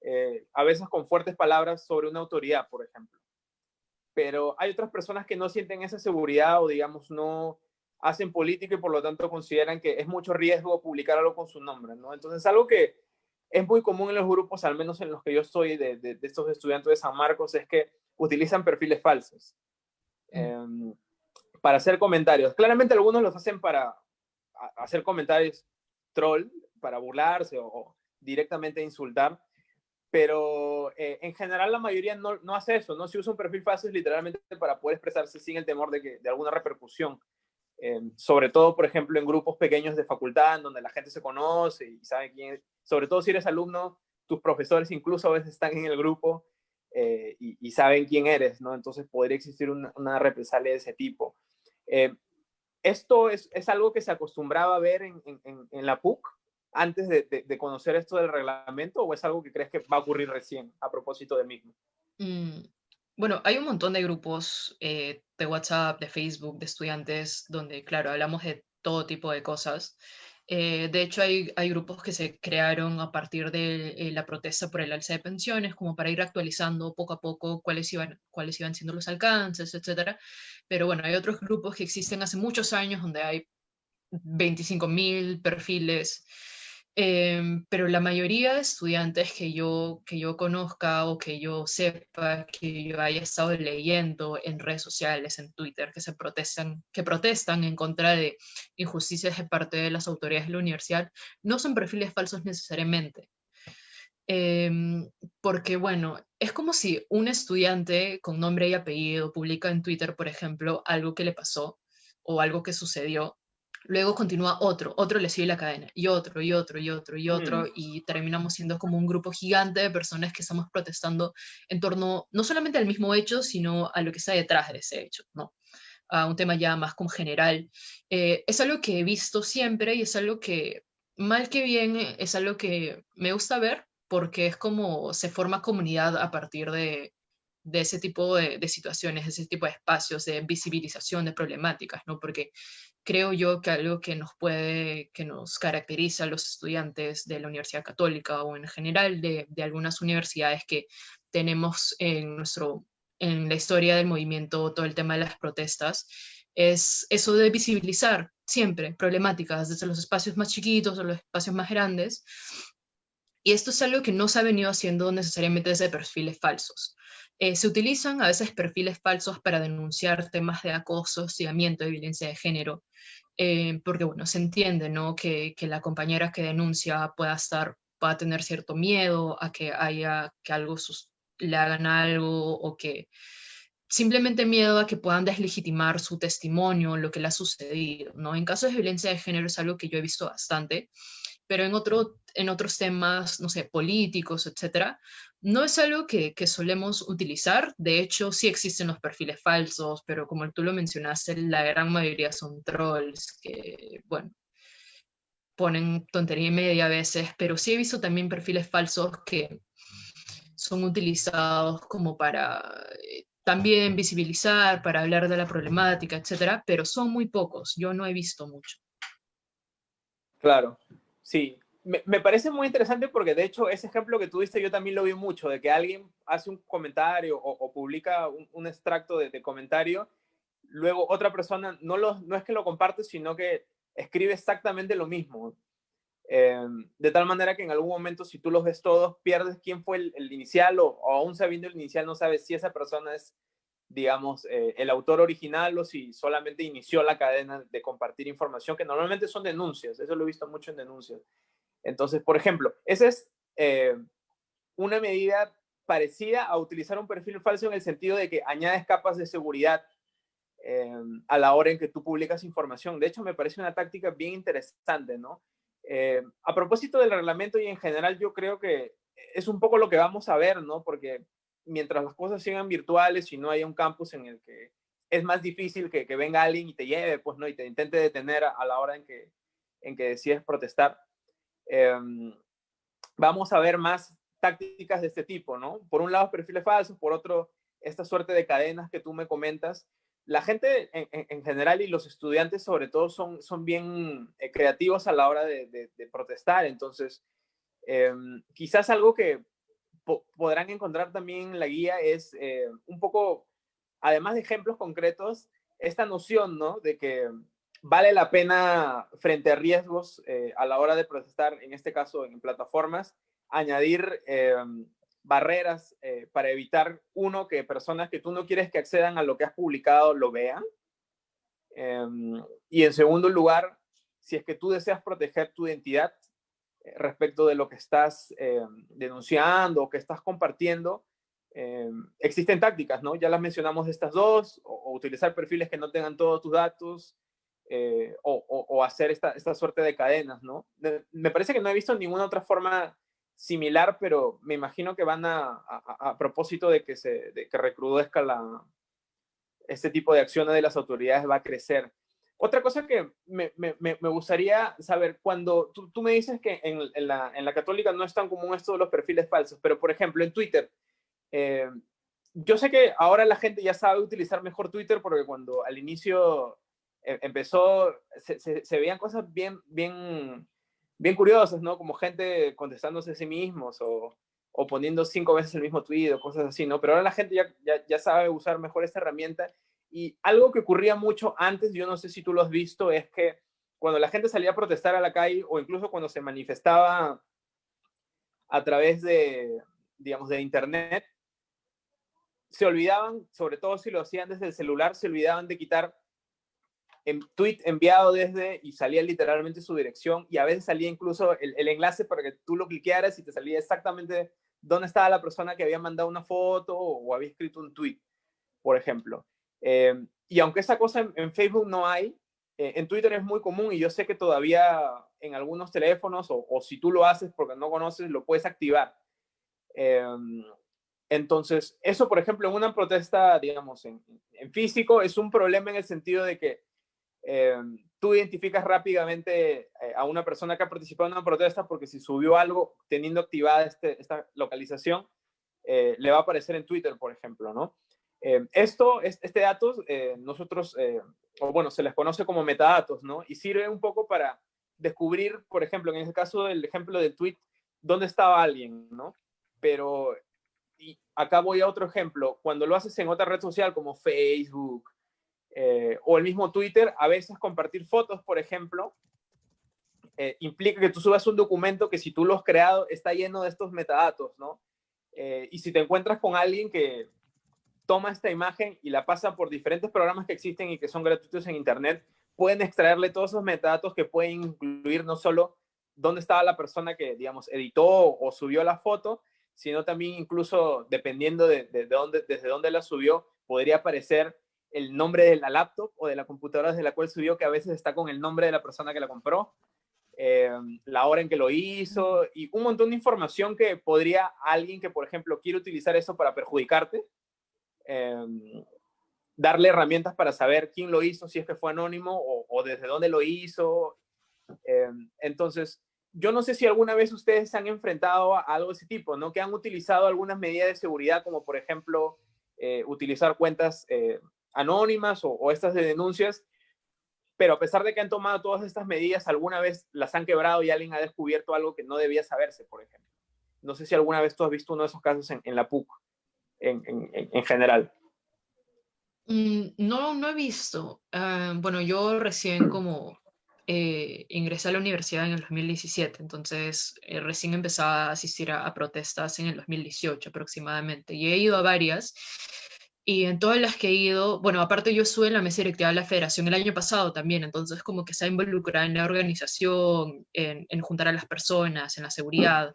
eh, a veces con fuertes palabras sobre una autoridad, por ejemplo. Pero hay otras personas que no sienten esa seguridad o, digamos, no hacen política y por lo tanto consideran que es mucho riesgo publicar algo con su nombre, ¿no? Entonces, algo que es muy común en los grupos, al menos en los que yo estoy, de, de, estos estudiantes de San Marcos, es que utilizan perfiles falsos em, para hacer comentarios. Claramente algunos los hacen para hacer comentarios troll, para burlarse o, directamente insultar, pero eh, en general la mayoría no, no, hace eso, ¿no? Si usa un perfil es literalmente para poder expresarse sin el temor de, que, de alguna repercusión. Eh, sobre todo, por ejemplo, en grupos pequeños de facultad, donde la gente se conoce y sabe quién es. Sobre todo si eres alumno, tus profesores incluso a veces están en el grupo eh, y, saben quién eres, ¿no? Entonces podría existir una represalia de ese tipo. ¿Esto es, es, algo que se acostumbraba a ver en, en, en la PUC antes de, de, conocer esto del reglamento o es algo que crees que va a ocurrir recién a propósito del mismo? Mm, bueno, hay un montón de grupos eh, de WhatsApp, de Facebook, de estudiantes, donde, claro, hablamos de todo tipo de cosas. Eh, de hecho, hay, hay, grupos que se crearon a partir de eh, la protesta por el alza de pensiones, como para ir actualizando poco a poco cuáles iban, cuáles iban siendo los alcances, etc. Pero bueno, hay otros grupos que existen hace muchos años donde hay 25.000 perfiles Em, pero la mayoría de estudiantes que yo, que yo conozca o que yo sepa, que yo haya estado leyendo en redes sociales, en Twitter, que, se protestan, que protestan en contra de injusticias de parte de las autoridades de la universidad, no son perfiles falsos necesariamente. Em, porque, bueno, es como si un estudiante con nombre y apellido publica en Twitter, por ejemplo, algo que le pasó o algo que sucedió luego continúa otro, otro le sigue la cadena, y otro, y otro, y otro, y otro, mm. y terminamos siendo como un grupo gigante de personas que estamos protestando en torno no solamente al mismo hecho, sino a lo que está detrás de ese hecho, ¿no? A un tema ya más como general. Eh, es algo que he visto siempre y es algo que, mal que bien, es algo que me gusta ver porque es como se forma comunidad a partir de, de ese tipo de, de, situaciones, de ese tipo de espacios de visibilización de problemáticas, ¿no? Porque creo yo que algo que nos puede, que nos caracteriza a los estudiantes de la Universidad Católica o en general de, de algunas universidades que tenemos en, nuestro, en la historia del movimiento todo el tema de las protestas, es eso de visibilizar siempre problemáticas desde los espacios más chiquitos o los espacios más grandes. Y esto es algo que no se ha venido haciendo necesariamente desde perfiles falsos. Eh, se utilizan a veces perfiles falsos para denunciar temas de acoso, hostigamiento y violencia de género, eh, porque bueno, se entiende ¿no? que, que, la compañera que denuncia pueda estar, pueda tener cierto miedo a que haya, que algo le hagan algo o que simplemente miedo a que puedan deslegitimar su testimonio, lo que le ha sucedido, ¿no? En casos de violencia de género es algo que yo he visto bastante, pero en, otro, en otros temas, no sé, políticos, etcétera, no es algo que, que, solemos utilizar. De hecho, sí existen los perfiles falsos, pero como tú lo mencionaste, la gran mayoría son trolls que, bueno, ponen tontería y media a veces, pero sí he visto también perfiles falsos que son utilizados como para eh, también visibilizar, para hablar de la problemática, etcétera, pero son muy pocos. Yo no he visto mucho. Claro. Sí, me, parece muy interesante porque de hecho ese ejemplo que tú diste yo también lo vi mucho, de que alguien hace un comentario o, publica un, extracto de, comentario, luego otra persona no, lo, no es que lo comparte, sino que escribe exactamente lo mismo. Eh, de tal manera que en algún momento si tú los ves todos, pierdes quién fue el, inicial o, o, aún sabiendo el inicial no sabes si esa persona es digamos, eh, el autor original o si solamente inició la cadena de compartir información, que normalmente son denuncias, eso lo he visto mucho en denuncias. Entonces, por ejemplo, esa es eh, una medida parecida a utilizar un perfil falso en el sentido de que añades capas de seguridad eh, a la hora en que tú publicas información. De hecho, me parece una táctica bien interesante, ¿no? a propósito del reglamento y en general, yo creo que es un poco lo que vamos a ver, ¿no? Porque mientras las cosas sigan virtuales y no haya un campus en el que es más difícil que, que venga alguien y te lleve, pues, ¿no? Y te intente detener a, la hora en que, en que decides protestar. Em, vamos a ver más tácticas de este tipo, ¿no? Por un lado, perfiles falsos, por otro, esta suerte de cadenas que tú me comentas. La gente en, general y los estudiantes sobre todo son, son bien eh, creativos a la hora de, protestar, entonces em, quizás algo que podrán encontrar también la guía es eh, un poco, además de ejemplos concretos, esta noción, ¿no? De que vale la pena frente a riesgos eh, a la hora de protestar, en este caso en plataformas, añadir em, barreras eh, para evitar, uno, que personas que tú no quieres que accedan a lo que has publicado lo vean. Em, y en segundo lugar, si es que tú deseas proteger tu identidad eh, respecto de lo que estás em, denunciando o que estás compartiendo, existen tácticas, ¿no? Ya las mencionamos estas dos, o, utilizar perfiles que no tengan todos tus datos, eh, o, hacer esta, esta suerte de cadenas, ¿no? me parece que no he visto ninguna otra forma similar, pero me imagino que van a, a, propósito de que, se, de que recrudezca la, este tipo de acciones de las autoridades va a crecer. Otra cosa que me, gustaría saber, cuando tú, me dices que en, la, católica no es tan común esto de los perfiles falsos, pero por ejemplo en Twitter, eh, yo sé que ahora la gente ya sabe utilizar mejor Twitter porque cuando al inicio eh, empezó, se, veían cosas bien, bien bien curiosas, ¿no? Como gente contestándose a sí mismos o, poniendo cinco veces el mismo tweet o cosas así, ¿no? Pero ahora la gente ya, ya, sabe usar mejor esta herramienta. Y algo que ocurría mucho antes, yo no sé si tú lo has visto, es que cuando la gente salía a protestar a la calle o incluso cuando se manifestaba a través de, digamos, de Internet, se olvidaban, sobre todo si lo hacían desde el celular, se olvidaban de quitar en tweet enviado desde y salía literalmente su dirección y a veces salía incluso el, enlace para que tú lo cliquearas y te salía exactamente dónde estaba la persona que había mandado una foto o, había escrito un tweet, por ejemplo. Eh, y aunque esa cosa en, Facebook no hay, eh, en Twitter es muy común y yo sé que todavía en algunos teléfonos o, o si tú lo haces porque no conoces, lo puedes activar. Eh, entonces, eso, por ejemplo, en una protesta, digamos, en, en, físico, es un problema en el sentido de que eh, tú identificas rápidamente eh, a una persona que ha participado en una protesta porque si subió algo teniendo activada este, esta localización, eh, le va a aparecer en Twitter, por ejemplo, ¿no? Esto, este datos, nosotros, o bueno, se les conoce como metadatos, ¿no? Y sirve un poco para descubrir, por ejemplo, en este caso del ejemplo del tweet, dónde estaba alguien, ¿no? Pero, y acá voy a otro ejemplo, cuando lo haces en otra red social como Facebook, eh, o el mismo Twitter, a veces compartir fotos, por ejemplo, eh, implica que tú subas un documento que si tú lo has creado está lleno de estos metadatos, ¿no? Eh, y si te encuentras con alguien que toma esta imagen y la pasa por diferentes programas que existen y que son gratuitos en Internet, pueden extraerle todos esos metadatos que pueden incluir no solo dónde estaba la persona que, digamos, editó o subió la foto, sino también incluso dependiendo de, de dónde, desde dónde la subió, podría aparecer el nombre de la laptop o de la computadora desde la cual subió, que a veces está con el nombre de la persona que la compró, eh, la hora en que lo hizo y un montón de información que podría alguien que, por ejemplo, quiere utilizar eso para perjudicarte, eh, darle herramientas para saber quién lo hizo, si es que fue anónimo o, desde dónde lo hizo. Eh, entonces, yo no sé si alguna vez ustedes se han enfrentado a algo de ese tipo, ¿no? Que han utilizado algunas medidas de seguridad, como por ejemplo, utilizar cuentas anónimas o, estas de denuncias, pero a pesar de que han tomado todas estas medidas, alguna vez las han quebrado y alguien ha descubierto algo que no debía saberse, por ejemplo. No sé si alguna vez tú has visto uno de esos casos en, la PUC, en, en, general. Mm, no, no he visto. Ah, bueno, yo recién como eh, ingresé a la universidad en el 2017, entonces eh, recién empezaba a asistir a, protestas en el 2018 aproximadamente, y he ido a varias, y en todas las que he ido, bueno, aparte yo estuve en la mesa directiva de la federación el año pasado también, entonces como que se ha en la organización, en, en juntar a las personas, en la seguridad,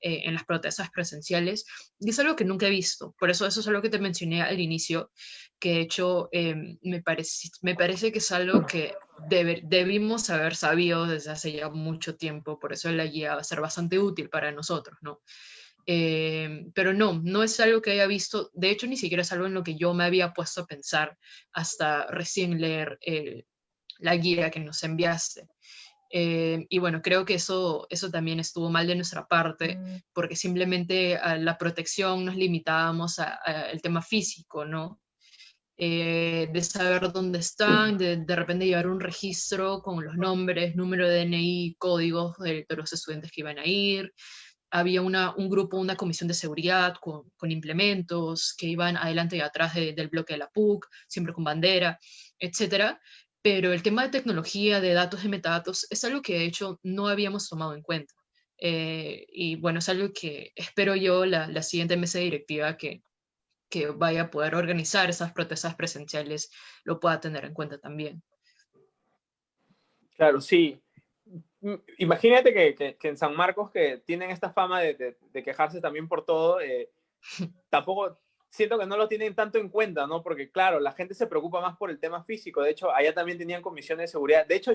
eh, en las protestas presenciales, y es algo que nunca he visto. Por eso eso es algo que te mencioné al inicio, que de hecho em, me, parece, me parece que es algo que debimos haber sabido desde hace ya mucho tiempo, por eso la guía va a ser bastante útil para nosotros, ¿no? Em, pero no, no es algo que haya visto, de hecho ni siquiera es algo en lo que yo me había puesto a pensar hasta recién leer la guía que nos enviaste. Eh, y bueno, creo que eso, eso también estuvo mal de nuestra parte, mm. porque simplemente a la protección nos limitábamos al tema físico, ¿no? Eh, de saber dónde están, de, de repente llevar un registro con los nombres, número de DNI, códigos de, los estudiantes que iban a ir. Había una, un grupo, una comisión de seguridad con, con implementos que iban adelante y atrás del bloque de la PUC, siempre con bandera, etcétera pero el tema de tecnología, de datos, de metadatos, es algo que de hecho no habíamos tomado en cuenta. Eh, y bueno, es algo que espero yo la, la siguiente mesa directiva que, que vaya a poder organizar esas protestas presenciales lo pueda tener en cuenta también. Claro, sí. Imagínate que, que, en San Marcos, que tienen esta fama de, de, quejarse también por todo, eh, tampoco siento que no lo tienen tanto en cuenta, ¿no? Porque claro, la gente se preocupa más por el tema físico. De hecho, allá también tenían comisiones de seguridad. De hecho,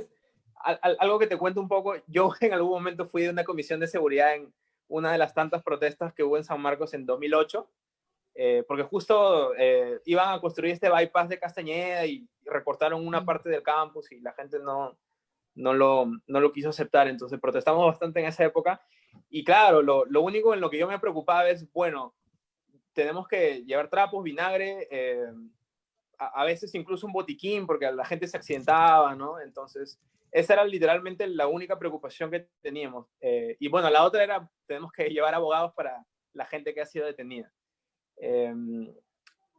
algo que te cuento un poco, yo en algún momento fui de una comisión de seguridad en una de las tantas protestas que hubo en San Marcos en 2008, eh, porque justo eh, iban a construir este bypass de Castañeda y recortaron una parte del campus y la gente no, no, lo, no lo quiso aceptar. Entonces protestamos bastante en esa época. Y claro, lo, lo único en lo que yo me preocupaba es, bueno, tenemos que llevar trapos, vinagre, eh, a, veces incluso un botiquín porque la gente se accidentaba, ¿no? Entonces, esa era literalmente la única preocupación que teníamos. Eh, y bueno, la otra era, tenemos que llevar abogados para la gente que ha sido detenida. Em,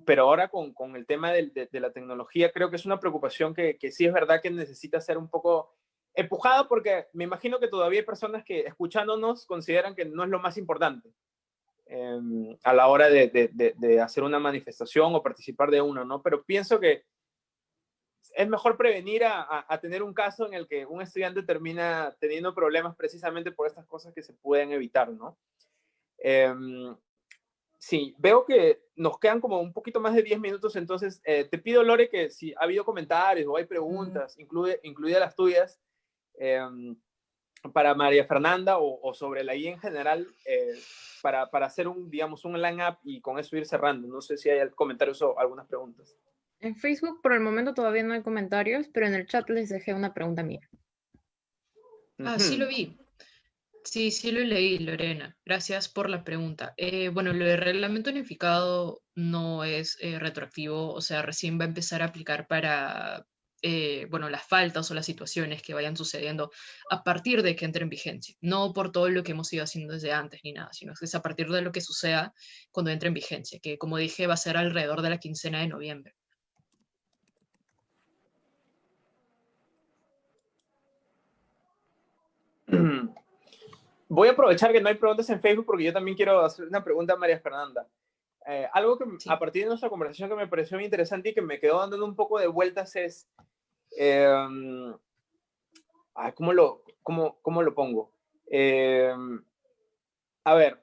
pero ahora con, con el tema de, de, la tecnología, creo que es una preocupación que, que sí es verdad que necesita ser un poco empujado porque me imagino que todavía hay personas que escuchándonos consideran que no es lo más importante. Em, a la hora de, hacer una manifestación o participar de una, ¿no? Pero pienso que es mejor prevenir a, tener un caso en el que un estudiante termina teniendo problemas precisamente por estas cosas que se pueden evitar, ¿no? Em, sí, veo que nos quedan como un poquito más de 10 minutos, entonces eh, te pido, Lore, que si ha habido comentarios o hay preguntas, incluye, incluidas las tuyas, em, para María Fernanda o, sobre la I en general, eh, para, para, hacer un, digamos, un line-up y con eso ir cerrando. No sé si hay comentarios o algunas preguntas. En Facebook por el momento todavía no hay comentarios, pero en el chat les dejé una pregunta mía. Ah, sí lo vi. Sí, sí lo leí, Lorena. Gracias por la pregunta. Eh, bueno, lo de reglamento unificado no es eh, retroactivo, o sea, recién va a empezar a aplicar para eh, bueno, las faltas o las situaciones que vayan sucediendo a partir de que entre en vigencia. No por todo lo que hemos ido haciendo desde antes ni nada, sino que es a partir de lo que suceda cuando entre en vigencia, que como dije va a ser alrededor de la quincena de noviembre. Voy a aprovechar que no hay preguntas en Facebook porque yo también quiero hacer una pregunta a María Fernanda. Eh, algo que a partir de nuestra conversación que me pareció muy interesante y que me quedó dando un poco de vueltas es, eh, ¿cómo, lo, cómo, cómo lo pongo? Eh, a ver,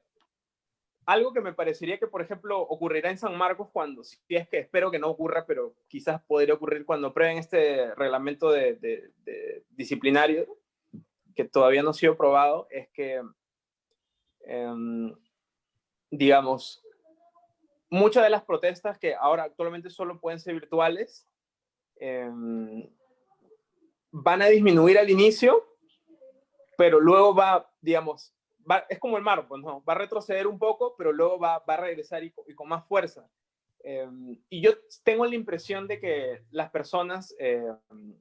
algo que me parecería que, por ejemplo, ocurrirá en San Marcos cuando, si es que espero que no ocurra, pero quizás podría ocurrir cuando prueben este reglamento de, de, disciplinario, que todavía no ha sido probado, es que, em, digamos, muchas de las protestas que ahora actualmente solo pueden ser virtuales em, van a disminuir al inicio, pero luego va, digamos, es como el mar, pues no, va a retroceder un poco, pero luego va, va a regresar y, con más fuerza. Em, y yo tengo la impresión de que las personas em,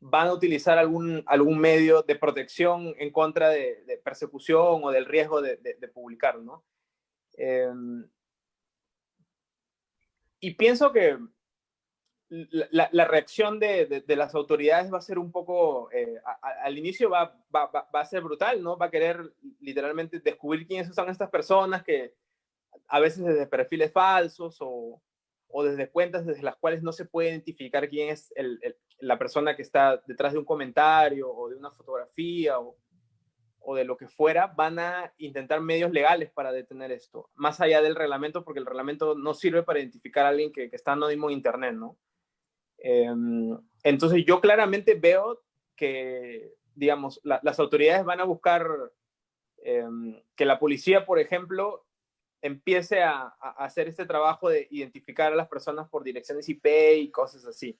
van a utilizar algún, algún medio de protección en contra de, persecución o del riesgo de, de publicar, ¿no? y pienso que la, reacción de, las autoridades va a ser un poco, eh, al inicio va, va, a ser brutal, ¿no? Va a querer literalmente descubrir quiénes son estas personas que a veces desde perfiles falsos o, o desde cuentas desde las cuales no se puede identificar quién es la persona que está detrás de un comentario o de una fotografía o, o de lo que fuera, van a intentar medios legales para detener esto, más allá del reglamento, porque el reglamento no sirve para identificar a alguien que, está anónimo en Internet, ¿no? Em, entonces yo claramente veo que, digamos, las autoridades van a buscar em, que la policía, por ejemplo, empiece a, hacer este trabajo de identificar a las personas por direcciones IP y cosas así.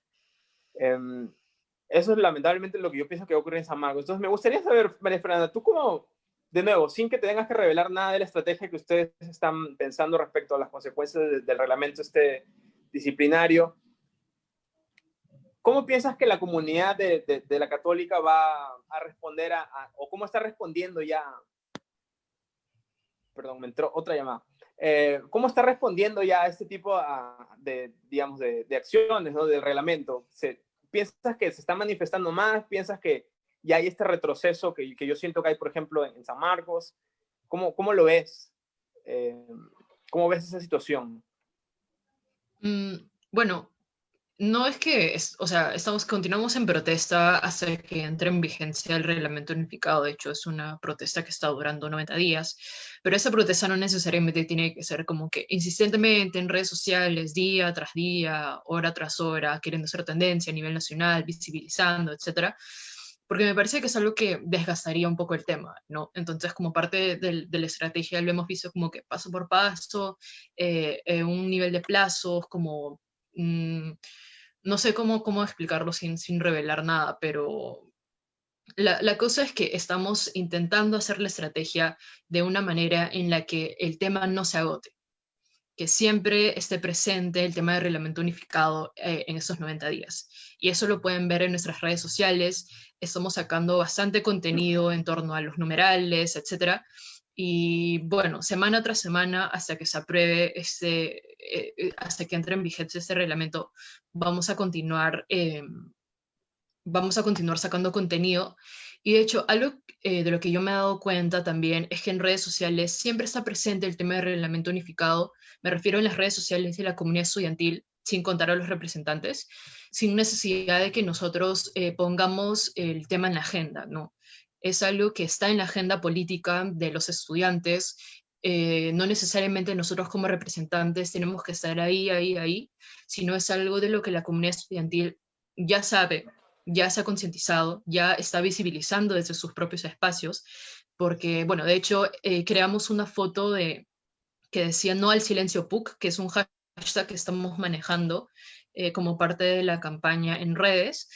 Em, eso es lamentablemente lo que yo pienso que va a ocurrir en San Marcos. Entonces, me gustaría saber, María Fernanda, tú como, de nuevo, sin que te tengas que revelar nada de la estrategia que ustedes están pensando respecto a las consecuencias del reglamento este disciplinario, ¿cómo piensas que la comunidad de, de, la católica va a responder a, o cómo está respondiendo ya? Perdón, me entró otra llamada. Eh, ¿Cómo está respondiendo ya a este tipo de, digamos, de, de acciones, ¿no? Del reglamento. ¿Se, ¿Piensas que se está manifestando más? ¿Piensas que ya hay este retroceso que, que yo siento que hay, por ejemplo, en, San Marcos? ¿Cómo, cómo lo ves? Eh, ¿Cómo ves esa situación? Mm, bueno, no es que, o sea, estamos, continuamos en protesta hasta que entre en vigencia el reglamento unificado. De hecho, es una protesta que está durando 90 días, pero esa protesta no necesariamente tiene que ser como que insistentemente en redes sociales, día tras día, hora tras hora, queriendo ser tendencia a nivel nacional, visibilizando, etcétera, porque me parece que es algo que desgastaría un poco el tema, ¿no? Entonces, como parte de, la estrategia, lo hemos visto como que paso por paso, eh, un nivel de plazos, como... Mm, no sé cómo, cómo explicarlo sin, sin revelar nada, pero la, la, cosa es que estamos intentando hacer la estrategia de una manera en la que el tema no se agote, que siempre esté presente el tema del reglamento unificado eh, en esos 90 días. Y eso lo pueden ver en nuestras redes sociales, estamos sacando bastante contenido en torno a los numerales, etcétera, y bueno, semana tras semana, hasta que se apruebe, este, eh, eh, hasta que entre en vigencia este reglamento, vamos a continuar, eh, vamos a continuar sacando contenido. Y de hecho, algo de lo que yo me he dado cuenta también es que en redes sociales siempre está presente el tema del reglamento unificado. Me refiero en las redes sociales de la comunidad estudiantil, sin contar a los representantes, sin necesidad de que nosotros pongamos el tema en la agenda, ¿no? Es algo que está en la agenda política de los estudiantes. Eh, no necesariamente nosotros como representantes tenemos que estar ahí, ahí, ahí, sino es algo de lo que la comunidad estudiantil ya sabe, ya se ha concientizado, ya está visibilizando desde sus propios espacios, porque, bueno, de hecho, eh, creamos una foto de, que decía no al silencio PUC, que es un hashtag que estamos manejando eh, como parte de la campaña en redes,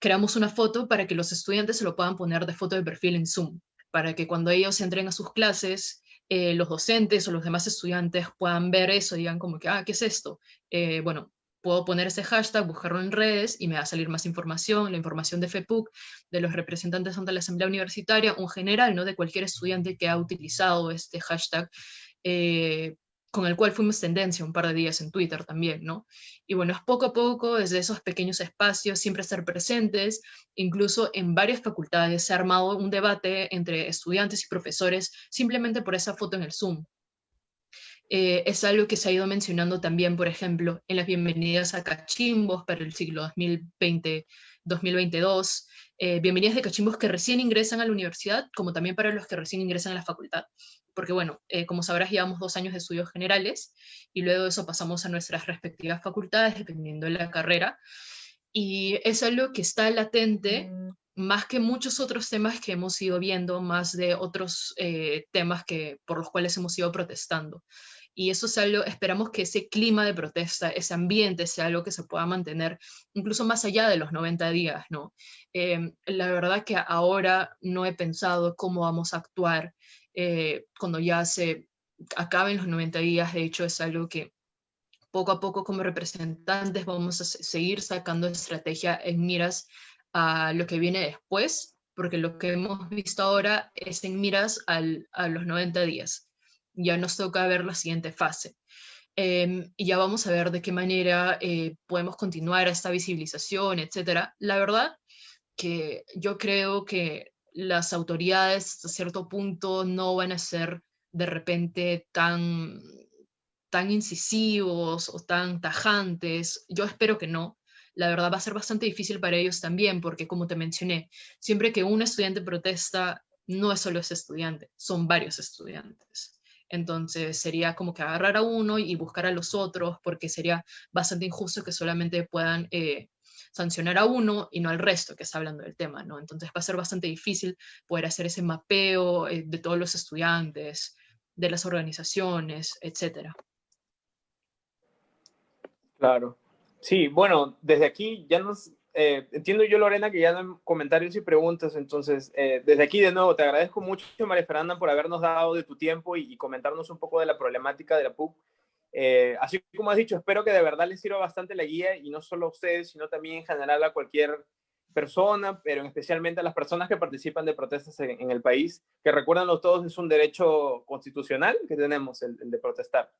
creamos una foto para que los estudiantes se lo puedan poner de foto de perfil en Zoom, para que cuando ellos entren a sus clases, eh, los docentes o los demás estudiantes puedan ver eso y digan como que, ah, ¿qué es esto? Eh, bueno, puedo poner ese hashtag, buscarlo en redes y me va a salir más información, la información de FEPUC, de los representantes ante la Asamblea Universitaria, un general, ¿no? De cualquier estudiante que ha utilizado este hashtag, eh, con el cual fuimos tendencia un par de días en Twitter también, ¿no? Y bueno, es poco a poco, desde esos pequeños espacios, siempre estar presentes, incluso en varias facultades se ha armado un debate entre estudiantes y profesores simplemente por esa foto en el Zoom. Eh, es algo que se ha ido mencionando también, por ejemplo, en las bienvenidas a Cachimbos para el siglo 2020-2022, eh, bienvenidas de Cachimbos que recién ingresan a la universidad, como también para los que recién ingresan a la facultad porque bueno, eh, como sabrás, llevamos dos años de estudios generales y luego de eso pasamos a nuestras respectivas facultades, dependiendo de la carrera. Y es algo que está latente, mm. más que muchos otros temas que hemos ido viendo, más de otros eh, temas que, por los cuales hemos ido protestando. Y eso es algo, esperamos que ese clima de protesta, ese ambiente, sea algo que se pueda mantener incluso más allá de los 90 días, ¿no? Eh, la verdad que ahora no he pensado cómo vamos a actuar eh, cuando ya se acaben los 90 días, de hecho es algo que poco a poco como representantes vamos a seguir sacando estrategia en miras a lo que viene después, porque lo que hemos visto ahora es en miras al, a los 90 días. Ya nos toca ver la siguiente fase. Em, y ya vamos a ver de qué manera eh, podemos continuar esta visibilización, etcétera. La verdad que yo creo que las autoridades a cierto punto no van a ser de repente tan, tan incisivos o tan tajantes. Yo espero que no. La verdad va a ser bastante difícil para ellos también, porque como te mencioné, siempre que un estudiante protesta, no es solo ese estudiante, son varios estudiantes. Entonces sería como que agarrar a uno y buscar a los otros, porque sería bastante injusto que solamente puedan eh, sancionar a uno y no al resto que está hablando del tema, ¿no? Entonces va a ser bastante difícil poder hacer ese mapeo eh, de todos los estudiantes, de las organizaciones, etcétera. Claro. Sí, bueno, desde aquí ya nos eh, entiendo yo, Lorena, que ya hay comentarios y preguntas, entonces, eh, desde aquí de nuevo, te agradezco mucho, María Fernanda, por habernos dado de tu tiempo y, comentarnos un poco de la problemática de la PUC. Eh, así como has dicho, espero que de verdad les sirva bastante la guía y no solo a ustedes, sino también en general a cualquier persona, pero especialmente a las personas que participan de protestas en, el país, que recuérdanlo todos, es un derecho constitucional que tenemos, el, de protestar.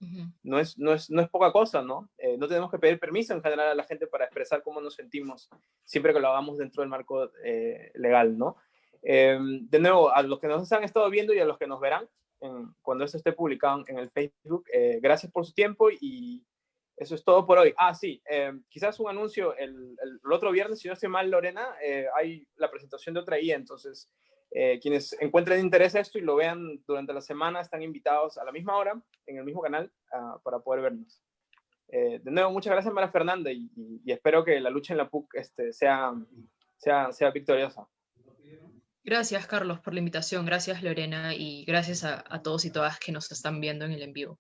no, es, no, es, no es poca cosa, ¿no? Eh, no tenemos que pedir permiso en general a la gente para expresar cómo nos sentimos, siempre que lo hagamos dentro del marco eh, legal, ¿no? Em, de nuevo, a los que nos han estado viendo y a los que nos verán, cuando esto esté publicado en el Facebook, eh, gracias por su tiempo y eso es todo por hoy. Ah, sí, em, quizás un anuncio. El, otro viernes, si no estoy mal, Lorena, eh, hay la presentación de otra guía. Entonces, eh, quienes encuentren interés en esto y lo vean durante la semana, están invitados a la misma hora, en el mismo canal, ah, para poder vernos. Eh, de nuevo, muchas gracias, María Fernanda, y, espero que la lucha en la PUC este, sea, sea, sea victoriosa. Gracias, Carlos, por la invitación. Gracias, Lorena, y gracias a todos y todas que nos están viendo en el en vivo.